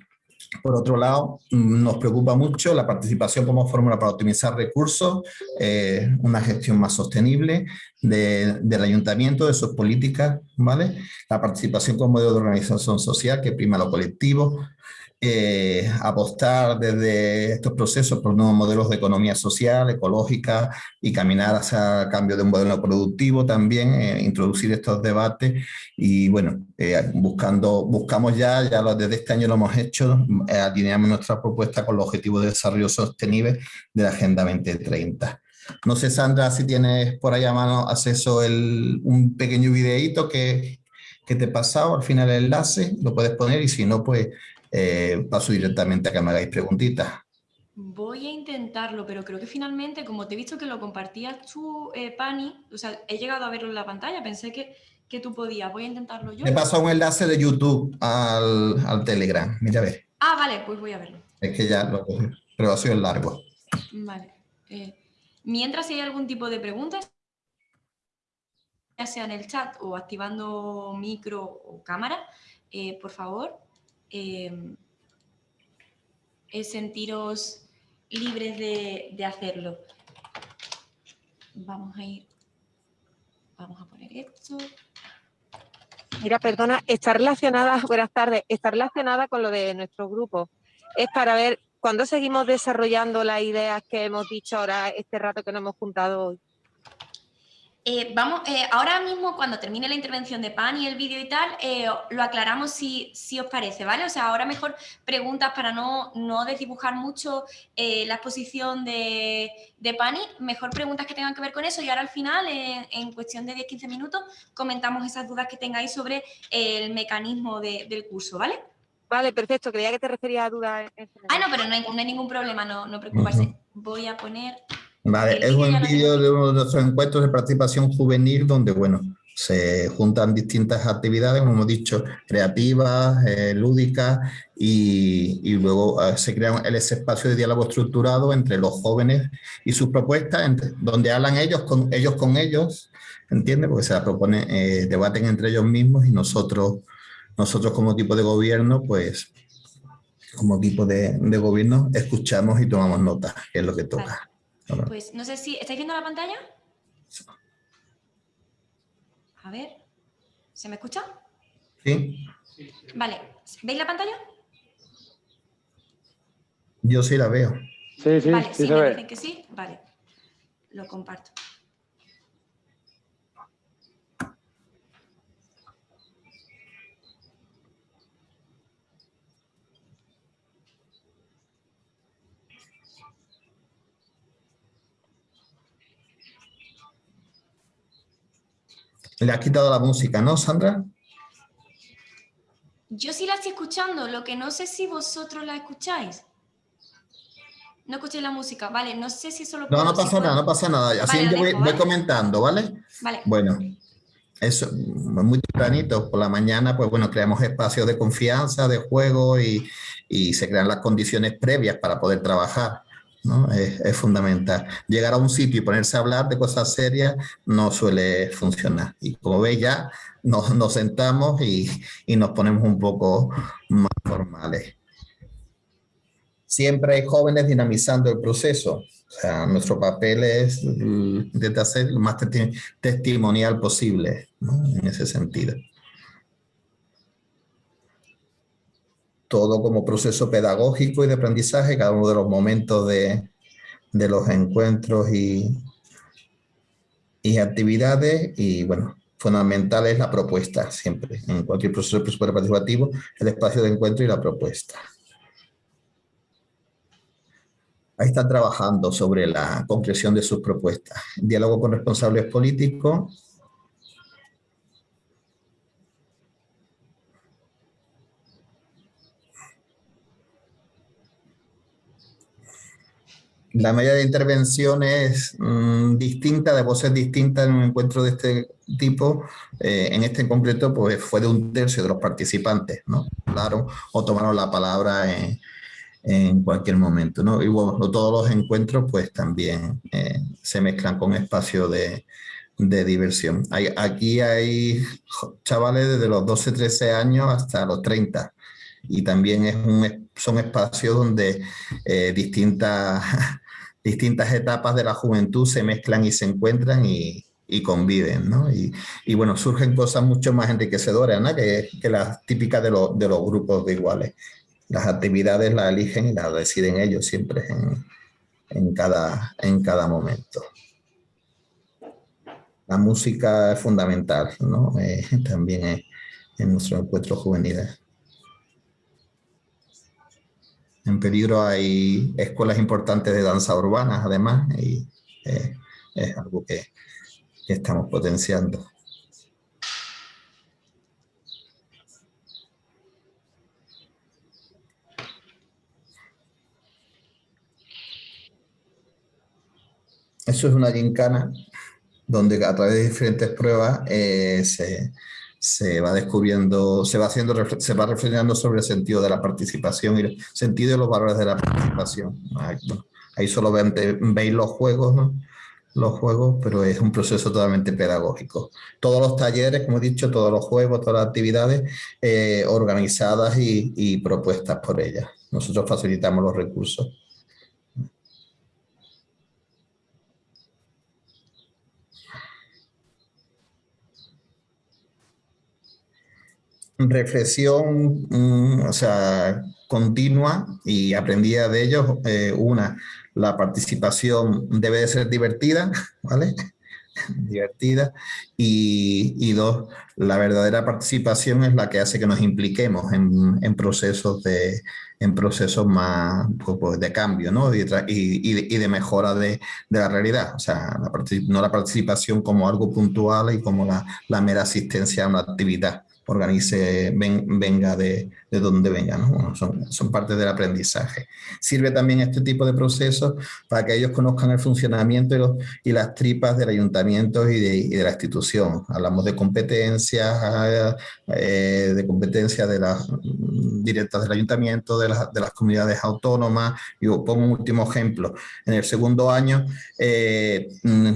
por otro lado, nos preocupa mucho la participación como fórmula para optimizar recursos, eh, una gestión más sostenible de, del ayuntamiento, de sus políticas, ¿vale? La participación como modelo de organización social que prima lo colectivo, eh, apostar desde estos procesos por nuevos modelos de economía social, ecológica y caminar hacia cambio de un modelo productivo también, eh, introducir estos debates y bueno, eh, buscando, buscamos ya, ya lo, desde este año lo hemos hecho, eh, alineamos nuestra propuesta con los objetivos de desarrollo sostenible de la Agenda 2030. No sé, Sandra, si tienes por ahí a mano acceso el, un pequeño videíto que, que te he pasado al final el enlace, lo puedes poner y si no, pues eh, paso directamente a que me hagáis preguntitas. Voy a intentarlo, pero creo que finalmente, como te he visto que lo compartías tú, eh, Pani, o sea, he llegado a verlo en la pantalla, pensé que, que tú podías, voy a intentarlo yo. Me paso un enlace de YouTube al, al, Telegram, mira a ver. Ah, vale, pues voy a verlo. Es que ya lo pero ha sido largo. Vale. Eh, mientras si hay algún tipo de preguntas, ya sea en el chat o activando micro o cámara, eh, por favor, eh, es sentiros libres de, de, hacerlo. Vamos a ir, vamos a poner esto. Mira, perdona, está relacionada, buenas tardes, está relacionada con lo de nuestro grupo. Es para ver cuándo seguimos desarrollando las ideas que hemos dicho ahora este rato que nos hemos juntado hoy. Eh, vamos, eh, ahora mismo cuando termine la intervención de Pan y el vídeo y tal, eh, lo aclaramos si, si, os parece, ¿vale? O sea, ahora mejor preguntas para no, no desdibujar mucho eh, la exposición de, de Pani, mejor preguntas que tengan que ver con eso y ahora al final, en cuestión de 10-15 minutos, comentamos esas dudas que tengáis sobre el mecanismo de, del curso, ¿vale? Vale, perfecto. Creía que te referías a dudas. Ah, no, pero no hay, ningún problema, no, no preocuparse. Voy a poner... Vale, es un vídeo de uno de nuestros encuentros de participación juvenil donde, bueno, se juntan distintas actividades, como hemos dicho, creativas, eh, lúdicas, y, luego eh, se crea ese espacio de diálogo estructurado entre los jóvenes y sus propuestas, donde hablan ellos con ellos, con ellos ¿entiendes? Porque se la proponen, eh, debaten entre ellos mismos y nosotros, nosotros como tipo de gobierno, pues como equipo de, gobierno, escuchamos y tomamos nota, que es lo que toca. Pues no sé si, ¿estáis viendo la pantalla? A ver, ¿se me escucha? Sí. Vale, ¿veis la pantalla? Yo sí la veo. Sí, sí, vale, sí, sí me dicen que sí, vale, lo comparto. Le ha quitado la música, ¿no, Sandra? Yo sí la estoy escuchando, lo que no sé si vosotros la escucháis. No escuché la música, vale, no sé si eso lo No, no pasa nada, no pasa nada. Así yo voy, comentando, ¿vale? Vale. Bueno, eso, muy tempranito, por la mañana, pues bueno, creamos espacios de confianza, de juego y, y se crean las condiciones previas para poder trabajar. Es, fundamental. Llegar a un sitio y ponerse a hablar de cosas serias no suele funcionar. Y como veis ya, nos, sentamos y, nos ponemos un poco más formales. Siempre hay jóvenes dinamizando el proceso. O sea, nuestro papel es intentar ser lo más testimonial posible en ese sentido. Todo como proceso pedagógico y de aprendizaje, cada uno de los momentos de, los encuentros y, y actividades y bueno, fundamental es la propuesta siempre, en cualquier proceso de participativo, el espacio de encuentro y la propuesta. Ahí están trabajando sobre la concreción de sus propuestas. Diálogo con responsables políticos, la medida de intervención es mm, distinta, de voces distintas en un encuentro de este tipo. Eh, en este en concreto, pues fue de un tercio de los participantes, ¿no? Hablaron o tomaron la palabra en, cualquier momento, ¿no? Y bueno, todos los encuentros, pues también eh, se mezclan con espacios de, diversión. Hay, aquí hay chavales desde los 12, 13 años hasta los 30 y también es un, son espacios donde eh, distintas, distintas etapas de la juventud se mezclan y se encuentran y, conviven, ¿no? Y, bueno, surgen cosas mucho más enriquecedoras, ¿no? Que, que las típicas de, de, los grupos de iguales. Las actividades las eligen y las deciden ellos siempre en, en, cada, en cada momento. La música es fundamental, ¿no? Eh, también en nuestros encuentros juveniles. En peligro hay escuelas importantes de danza urbana, además, y eh, es algo que, estamos potenciando. Eso es una gincana donde a través de diferentes pruebas eh, se, se va descubriendo, se va haciendo, se va reflexionando sobre el sentido de la participación y el sentido de los valores de la participación. Ahí, solo veis los juegos, los juegos, pero es un proceso totalmente pedagógico. Todos los talleres, como he dicho, todos los juegos, todas las actividades eh, organizadas y, y propuestas por ellas. Nosotros facilitamos los recursos. Reflexión, mm, o sea, continua y aprendida de ellos. Eh, una, la participación debe de ser divertida, ¿vale? divertida. Y, dos, la verdadera participación es la que hace que nos impliquemos en, procesos de en procesos más pues, pues, de cambio ¿no? y, y, de, mejora de, de, la realidad. O sea, no la participación como algo puntual y como la, la mera asistencia a una actividad organice, venga de, de, donde venga, ¿no? son, son parte del aprendizaje. Sirve también este tipo de procesos para que ellos conozcan el funcionamiento y, las tripas del ayuntamiento y de, la institución. Hablamos de competencias, eh, de competencias de las directas del ayuntamiento, de, de las comunidades autónomas. Yo pongo un último ejemplo. En el segundo año, eh,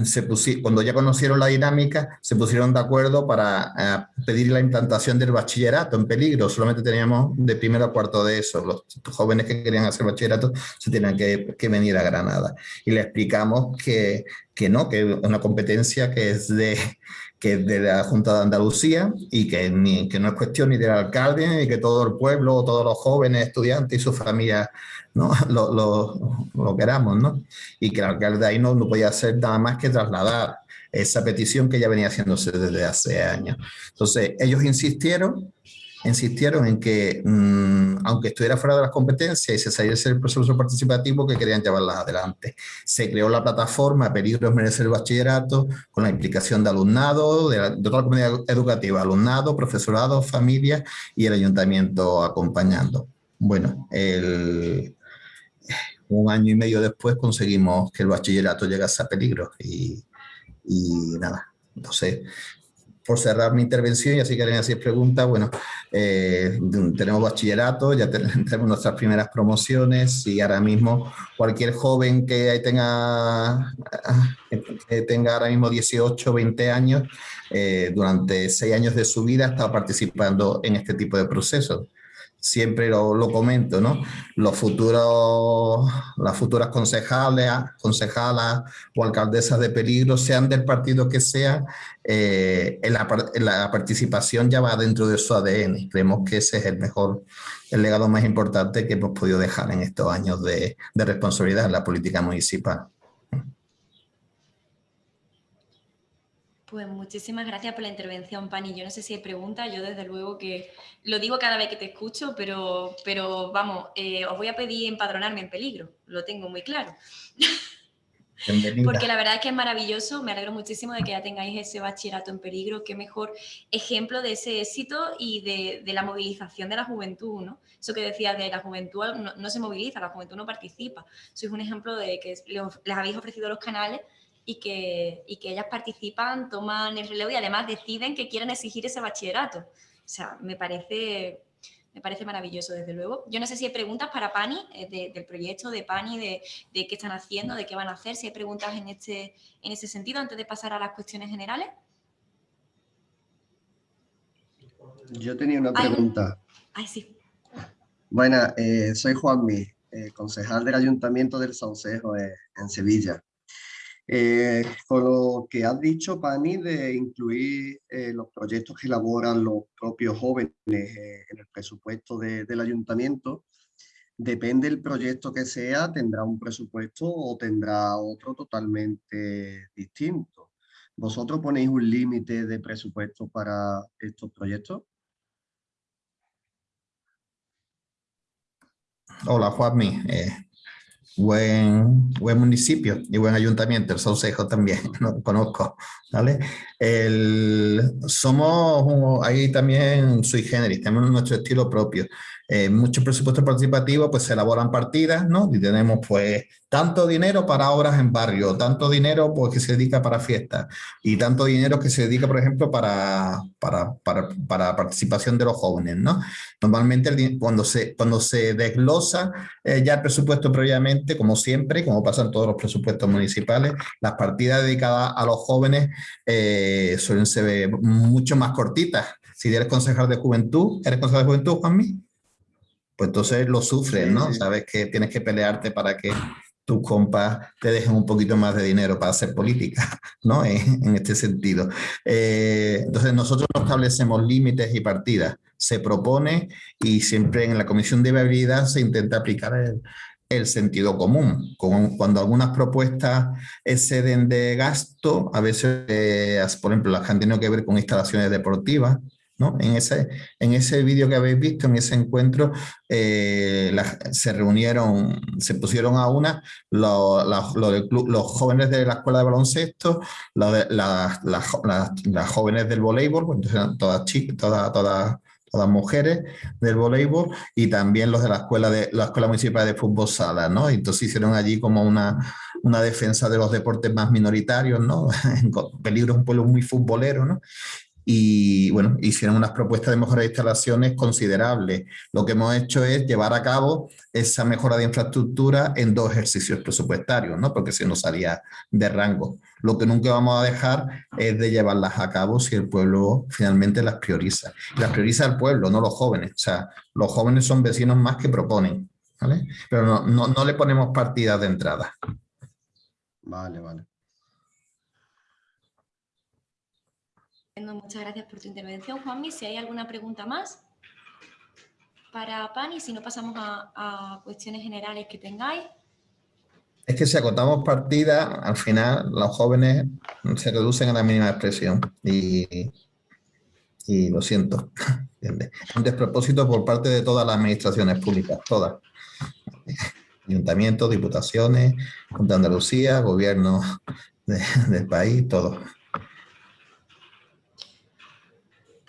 se cuando ya conocieron la dinámica, se pusieron de acuerdo para eh, pedir la implantación del bachillerato en peligro. Solamente teníamos de primero a cuarto de eso. Los jóvenes que querían hacer bachillerato se tenían que, venir a Granada. Y le explicamos que, que no, que es una competencia que es de, que de la Junta de Andalucía y que, ni, que no es cuestión ni del alcalde, y que todo el pueblo, todos los jóvenes, estudiantes y sus familias ¿no? lo, lo, lo, queramos. ¿no? Y que el alcalde ahí no, no podía hacer nada más que trasladar esa petición que ya venía haciéndose desde hace años. Entonces, ellos insistieron, insistieron en que, mm, aunque estuviera fuera de las competencias y se saliese el proceso participativo, que querían llevarlas adelante. Se creó la plataforma Peligros Merece el Bachillerato, con la implicación de alumnado, de, toda la comunidad educativa, alumnado, profesorado, familia y el ayuntamiento acompañando. Bueno, un año y medio después conseguimos que el bachillerato llegase a peligro y, y nada, entonces, por cerrar mi intervención, y así quieren hacer preguntas, bueno, eh, tenemos bachillerato, ya tenemos nuestras primeras promociones y ahora mismo cualquier joven que tenga, que tenga ahora mismo 18, 20 años, eh, durante seis años de su vida ha estado participando en este tipo de procesos siempre lo, lo, comento, ¿no? Los futuros, las futuras concejales, concejalas o alcaldesas de peligro, sean del partido que sea, eh, la, la, participación ya va dentro de su ADN. Creemos que ese es el mejor, el legado más importante que hemos podido dejar en estos años de, de responsabilidad en la política municipal. Pues muchísimas gracias por la intervención, Pani. Yo no sé si hay preguntas, yo desde luego que lo digo cada vez que te escucho, pero, pero vamos, eh, os voy a pedir empadronarme en peligro, lo tengo muy claro. Porque la verdad es que es maravilloso, me alegro muchísimo de que ya tengáis ese bachillerato en peligro, qué mejor ejemplo de ese éxito y de, la movilización de la juventud, ¿no? Eso que decía de la juventud no, se moviliza, la juventud no participa. Sois un ejemplo de que les habéis ofrecido los canales y que, y que ellas participan, toman el relevo y además deciden que quieren exigir ese bachillerato. O sea, me parece, me parece maravilloso, desde luego. Yo no sé si hay preguntas para Pani, eh, del proyecto de Pani, de, de, qué están haciendo, de qué van a hacer, si hay preguntas en, este, en ese sentido, antes de pasar a las cuestiones generales. Yo tenía una pregunta. Ay, sí. Bueno, eh, soy Juanmi, eh, concejal del Ayuntamiento del Saucejo en Sevilla. Eh, con lo que has dicho, Pani, de incluir eh, los proyectos que elaboran los propios jóvenes eh, en el presupuesto del ayuntamiento, depende del proyecto que sea, tendrá un presupuesto o tendrá otro totalmente distinto. ¿Vosotros ponéis un límite de presupuesto para estos proyectos? Hola, Juanmi buen, buen municipio y buen ayuntamiento, el Saucejo también, lo conozco, ¿vale? El, somos ahí también sui generis, tenemos nuestro estilo propio. Eh, muchos presupuestos participativos pues se elaboran partidas, ¿no? Y tenemos pues tanto dinero para obras en barrio, tanto dinero pues que se dedica para fiestas y tanto dinero que se dedica, por ejemplo, para, para, para, para participación de los jóvenes, ¿no? Normalmente cuando se, cuando se desglosa eh, ya el presupuesto previamente, como siempre, como pasa en todos los presupuestos municipales, las partidas dedicadas a los jóvenes eh, suelen ser mucho más cortitas. Si eres concejal de juventud, ¿eres concejal de juventud, Juanmi? Pues entonces lo sufres, ¿no? Sabes que tienes que pelearte para que tus compas te dejen un poquito más de dinero para hacer política, ¿no? En, este sentido. Eh, entonces nosotros no establecemos límites y partidas. Se propone y siempre en la comisión de viabilidad se intenta aplicar el, el sentido común. cuando algunas propuestas exceden de gasto, a veces, eh, por ejemplo, las que han tenido que ver con instalaciones deportivas, ¿no? En ese, en ese vídeo que habéis visto, en ese encuentro, eh, se reunieron, se pusieron a una los, los jóvenes de la escuela de baloncesto, de, las jóvenes del voleibol, pues, entonces todas chicas, todas, todas mujeres del voleibol y también los de la escuela de la escuela municipal de fútbol sala, ¿no? Entonces hicieron allí como una, una defensa de los deportes más minoritarios, ¿no? Peligro es un pueblo muy futbolero, ¿no? Y bueno, hicieron unas propuestas de mejora de instalaciones considerables. Lo que hemos hecho es llevar a cabo esa mejora de infraestructura en dos ejercicios presupuestarios, ¿no? porque si no salía de rango. Lo que nunca vamos a dejar es de llevarlas a cabo si el pueblo finalmente las prioriza. Las prioriza el pueblo, no los jóvenes. O sea, los jóvenes son vecinos más que proponen, ¿vale? Pero no, no, no le ponemos partidas de entrada. Vale, vale. Muchas gracias por tu intervención, Juanmi. Si hay alguna pregunta más para Pani, si no pasamos a, cuestiones generales que tengáis. Es que si acotamos partida, al final los jóvenes se reducen a la mínima expresión y, y lo siento. Un despropósito por parte de todas las administraciones públicas, todas. Ayuntamientos, diputaciones, Junta de Andalucía, gobierno del país, todo.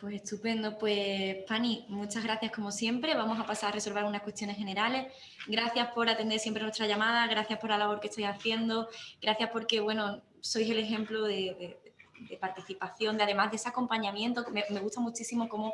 Pues estupendo, pues Pani, muchas gracias como siempre. Vamos a pasar a resolver unas cuestiones generales. Gracias por atender siempre nuestra llamada, gracias por la labor que estoy haciendo, gracias porque, bueno, sois el ejemplo de, participación, de además de ese acompañamiento. Me, gusta muchísimo cómo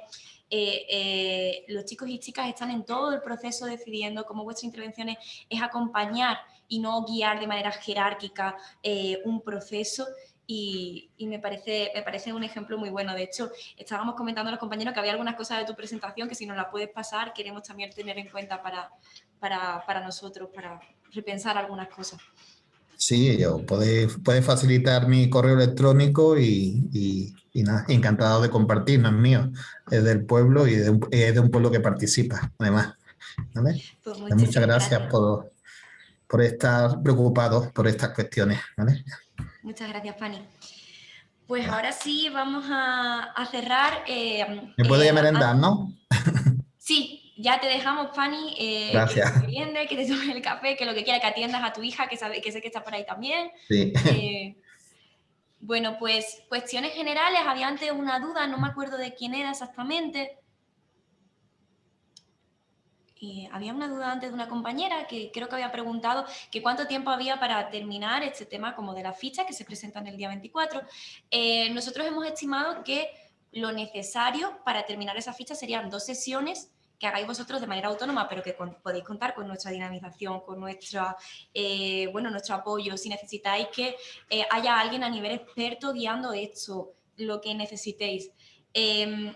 eh, eh, los chicos y chicas están en todo el proceso decidiendo cómo vuestra intervención es, acompañar y no guiar de manera jerárquica eh, un proceso y, me, parece, me parece un ejemplo muy bueno. De hecho, estábamos comentando a los compañeros que había algunas cosas de tu presentación que si nos la puedes pasar queremos también tener en cuenta para, para, nosotros, para repensar algunas cosas. Sí, yo puede, puede facilitar mi correo electrónico y, y, nada, encantado de compartir, no es mío, es del pueblo y de es de un pueblo que participa, además. Pues muchas gracias, Por, por estar preocupados por estas cuestiones. ¿vale? Muchas gracias, Fanny. Pues ahora sí vamos a, cerrar. Eh, Me puedo eh, merendar, ¿no? Sí, ya te dejamos, Fanny. Eh, gracias. Que te que te tomes el café, que lo que quiera, que atiendas a tu hija, que, sabe, que sé que está por ahí también. Sí. Eh, bueno, pues cuestiones generales. Había antes una duda, no me acuerdo de quién era exactamente había una duda antes de una compañera que creo que había preguntado que cuánto tiempo había para terminar este tema como de la ficha que se presenta en el día 24. Eh, nosotros hemos estimado que lo necesario para terminar esa ficha serían dos sesiones que hagáis vosotros de manera autónoma, pero que podéis contar con nuestra dinamización, con nuestra, eh, bueno, nuestro apoyo. Si necesitáis que eh, haya alguien a nivel experto guiando esto, lo que necesitéis.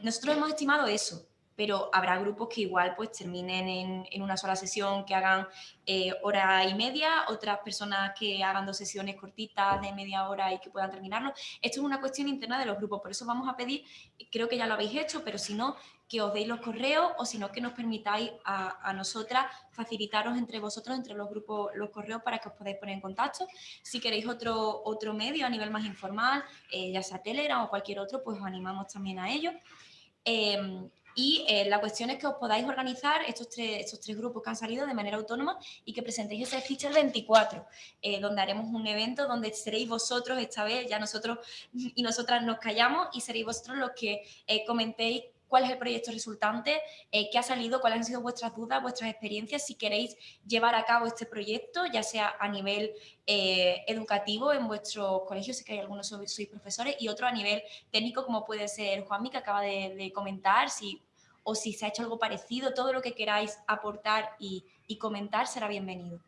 nosotros hemos estimado eso, pero habrá grupos que igual pues terminen en, una sola sesión, que hagan eh, hora y media, otras personas que hagan dos sesiones cortitas de media hora y que puedan terminarlo. Esto es una cuestión interna de los grupos, por eso vamos a pedir, creo que ya lo habéis hecho, pero si no, que os deis los correos o si no, que nos permitáis a, nosotras facilitaros entre vosotros, entre los grupos, los correos para que os podáis poner en contacto. Si queréis otro, otro medio a nivel más informal, eh, ya sea Telegram o cualquier otro, pues os animamos también a ello. Em, y eh, la cuestión es que os podáis organizar estos tres, estos tres grupos que han salido de manera autónoma y que presentéis ese ficha el 24, eh, donde haremos un evento donde seréis vosotros, esta vez ya nosotros y nosotras nos callamos y seréis vosotros los que eh, comentéis cuál es el proyecto resultante, qué ha salido, cuáles han sido vuestras dudas, vuestras experiencias, si queréis llevar a cabo este proyecto, ya sea a nivel educativo en vuestros colegios, si que hay algunos sois, profesores, y otro a nivel técnico, como puede ser Juanmi, que acaba de, de comentar, si o si se ha hecho algo parecido, todo lo que queráis aportar y, comentar será bienvenido.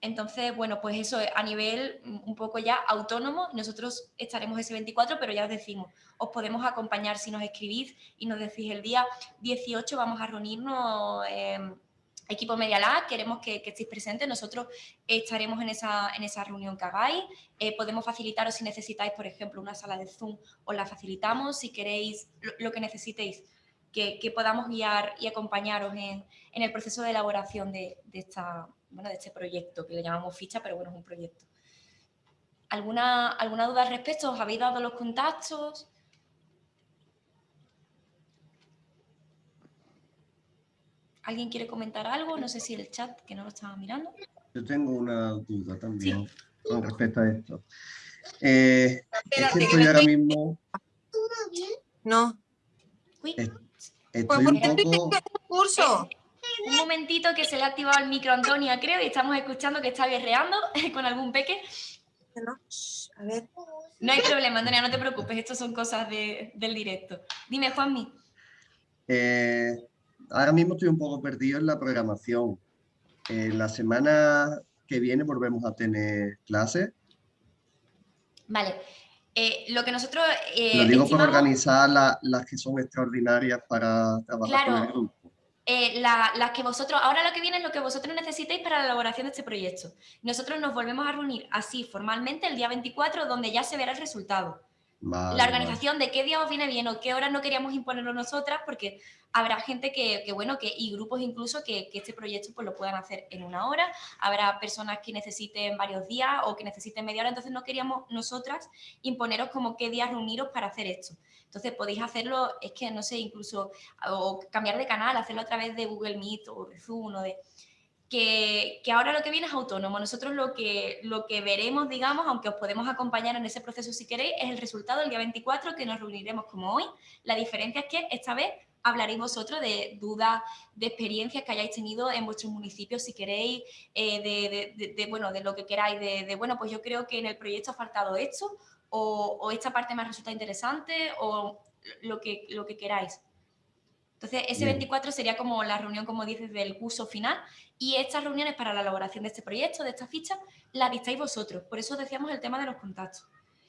Entonces, bueno, pues eso a nivel mm, un poco ya autónomo, nosotros estaremos ese 24, pero ya os decimos, os podemos acompañar si nos escribís y nos decís el día 18 vamos a reunirnos, equipo Media Lab, queremos que, estéis presentes, nosotros estaremos en esa, en esa reunión que hagáis, eh, podemos facilitaros si necesitáis, por ejemplo, una sala de Zoom, os la facilitamos, si queréis lo que necesitéis que, podamos guiar y acompañaros en, el proceso de elaboración de, esta, bueno, de este proyecto, que le llamamos ficha, pero bueno, es un proyecto. ¿Alguna, alguna duda al respecto? ¿Os habéis dado los contactos? ¿Alguien quiere comentar algo? No sé si el chat, que no lo estaba mirando. Yo tengo una duda también con respecto a esto. Eh, estoy ahora mismo... ¿Todo bien? ¿eh? No. Estoy, pues porque un poco... Estoy en el curso un momentito que se le ha activado el micro a Antonia, creo, y estamos escuchando que está berreando con algún peque. No, shh, A ver. No hay problema, Antonia, no te preocupes, esto son cosas de- del directo. Dime, Juanmi. Eh, ahora mismo estoy un poco perdido en la programación. Eh, la semana que viene volvemos a tener clases. Vale. Eh, lo que nosotros eh, Lo digo por estimamos- organizar la- las que son extraordinarias para trabajar con el grupo. Eh, la- las que vosotros, ahora lo que viene es lo que vosotros necesitéis para la elaboración de este proyecto. Nosotros nos volvemos a reunir así formalmente el día 24, donde ya se verá el resultado. Vale, la vale. organización de qué día os viene bien o qué horas no queríamos imponerlo nosotras, porque habrá gente que, que, bueno, que, y grupos incluso que, que este proyecto pues lo puedan hacer en una hora, habrá personas que necesiten varios días o que necesiten media hora, entonces no queríamos nosotras imponeros como qué días reuniros para hacer esto. Entonces podéis hacerlo, es que no sé, incluso, o cambiar de canal, hacerlo a través de Google Meet o de Zoom o de que, ahora lo que viene es autónomo. Nosotros lo que, lo que veremos, digamos, aunque os podemos acompañar en ese proceso si queréis, es el resultado el día 24 que nos reuniremos como hoy. La diferencia es que esta vez hablaréis vosotros de dudas, de experiencias que hayáis tenido en vuestros municipios, si queréis, eh, de, bueno, de lo que queráis, de, bueno, pues yo creo que en el proyecto ha faltado esto, o, o esta parte me ha resultado interesante, o lo que, lo que queráis. Entonces, ese Bien. 24 sería como la reunión, como dices, del curso final y estas reuniones para la elaboración de este proyecto, de esta ficha, las dictáis vosotros. Por eso decíamos el tema de los contactos.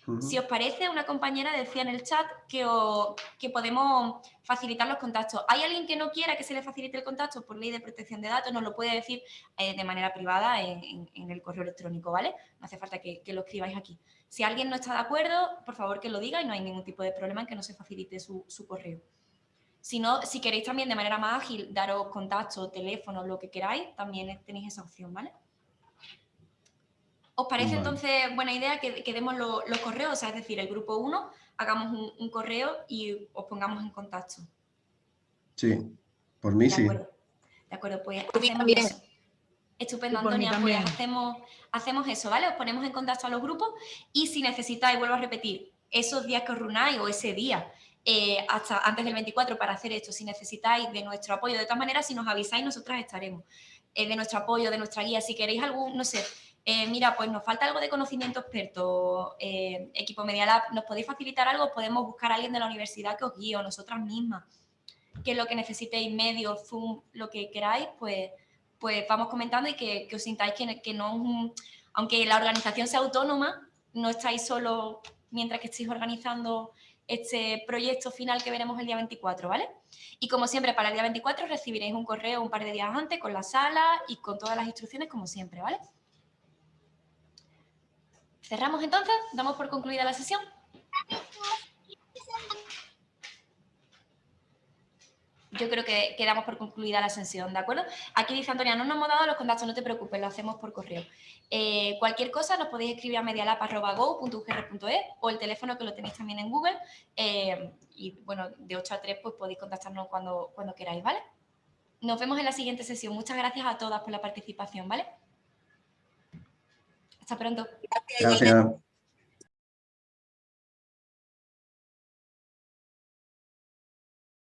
Ujú. Si os parece, una compañera decía en el chat que, o- que podemos facilitar los contactos. ¿Hay alguien que no quiera que se le facilite el contacto por ley de protección de datos? Nos lo puede decir eh, de manera privada en, en- en el correo electrónico, ¿vale? No hace falta que, que lo escribáis aquí. Si alguien no está de acuerdo, por favor que lo diga y no hay ningún tipo de problema en que no se facilite su, su correo. Si no, si queréis también de manera más ágil daros contacto, teléfono, lo que queráis, también tenéis esa opción, ¿vale? ¿Os parece Vale. entonces buena idea que, que demos lo- los correos? O sea, es decir, el grupo 1, hagamos un, un correo y os pongamos en contacto. Sí, por mí De sí. acuerdo. De acuerdo, pues también. eso. Estupendo, Antonia. Pues hacemos, hacemos eso, ¿vale? Os ponemos en contacto a los grupos y si necesitáis, vuelvo a repetir, esos días que os reunáis o ese día eh, hasta antes del 24 para hacer esto, si necesitáis de nuestro apoyo, de todas maneras, si nos avisáis, nosotras estaremos. Eh, de nuestro apoyo, de nuestra guía, si queréis algún, no sé, eh, mira, pues nos falta algo de conocimiento experto, equipo Media Lab, ¿nos podéis facilitar algo? Podemos buscar a alguien de la universidad que os guíe o nosotras mismas que lo que necesitéis, medio, Zoom, lo que queráis, pues, pues vamos comentando y que, os sintáis que, que no es un- aunque la organización sea autónoma, no estáis solo mientras que estéis organizando este proyecto final que veremos el día 24, ¿vale? Y como siempre, para el día 24 recibiréis un correo un par de días antes con la sala y con todas las instrucciones como siempre, ¿vale? Cerramos entonces, damos por concluida la sesión. Yo creo que quedamos por concluida la sesión, ¿de acuerdo? Aquí dice Antonia, no nos hemos dado los contactos, no te preocupes, lo hacemos por correo. Eh, cualquier cosa nos podéis escribir a medialab.go.ugr.es o el teléfono que lo tenéis también en Google. eh, y bueno, de 8 a 3 pues podéis contactarnos cuando, cuando queráis, ¿vale? Nos vemos en la siguiente sesión. Muchas gracias a todas por la participación, ¿vale? Hasta pronto. Gracias.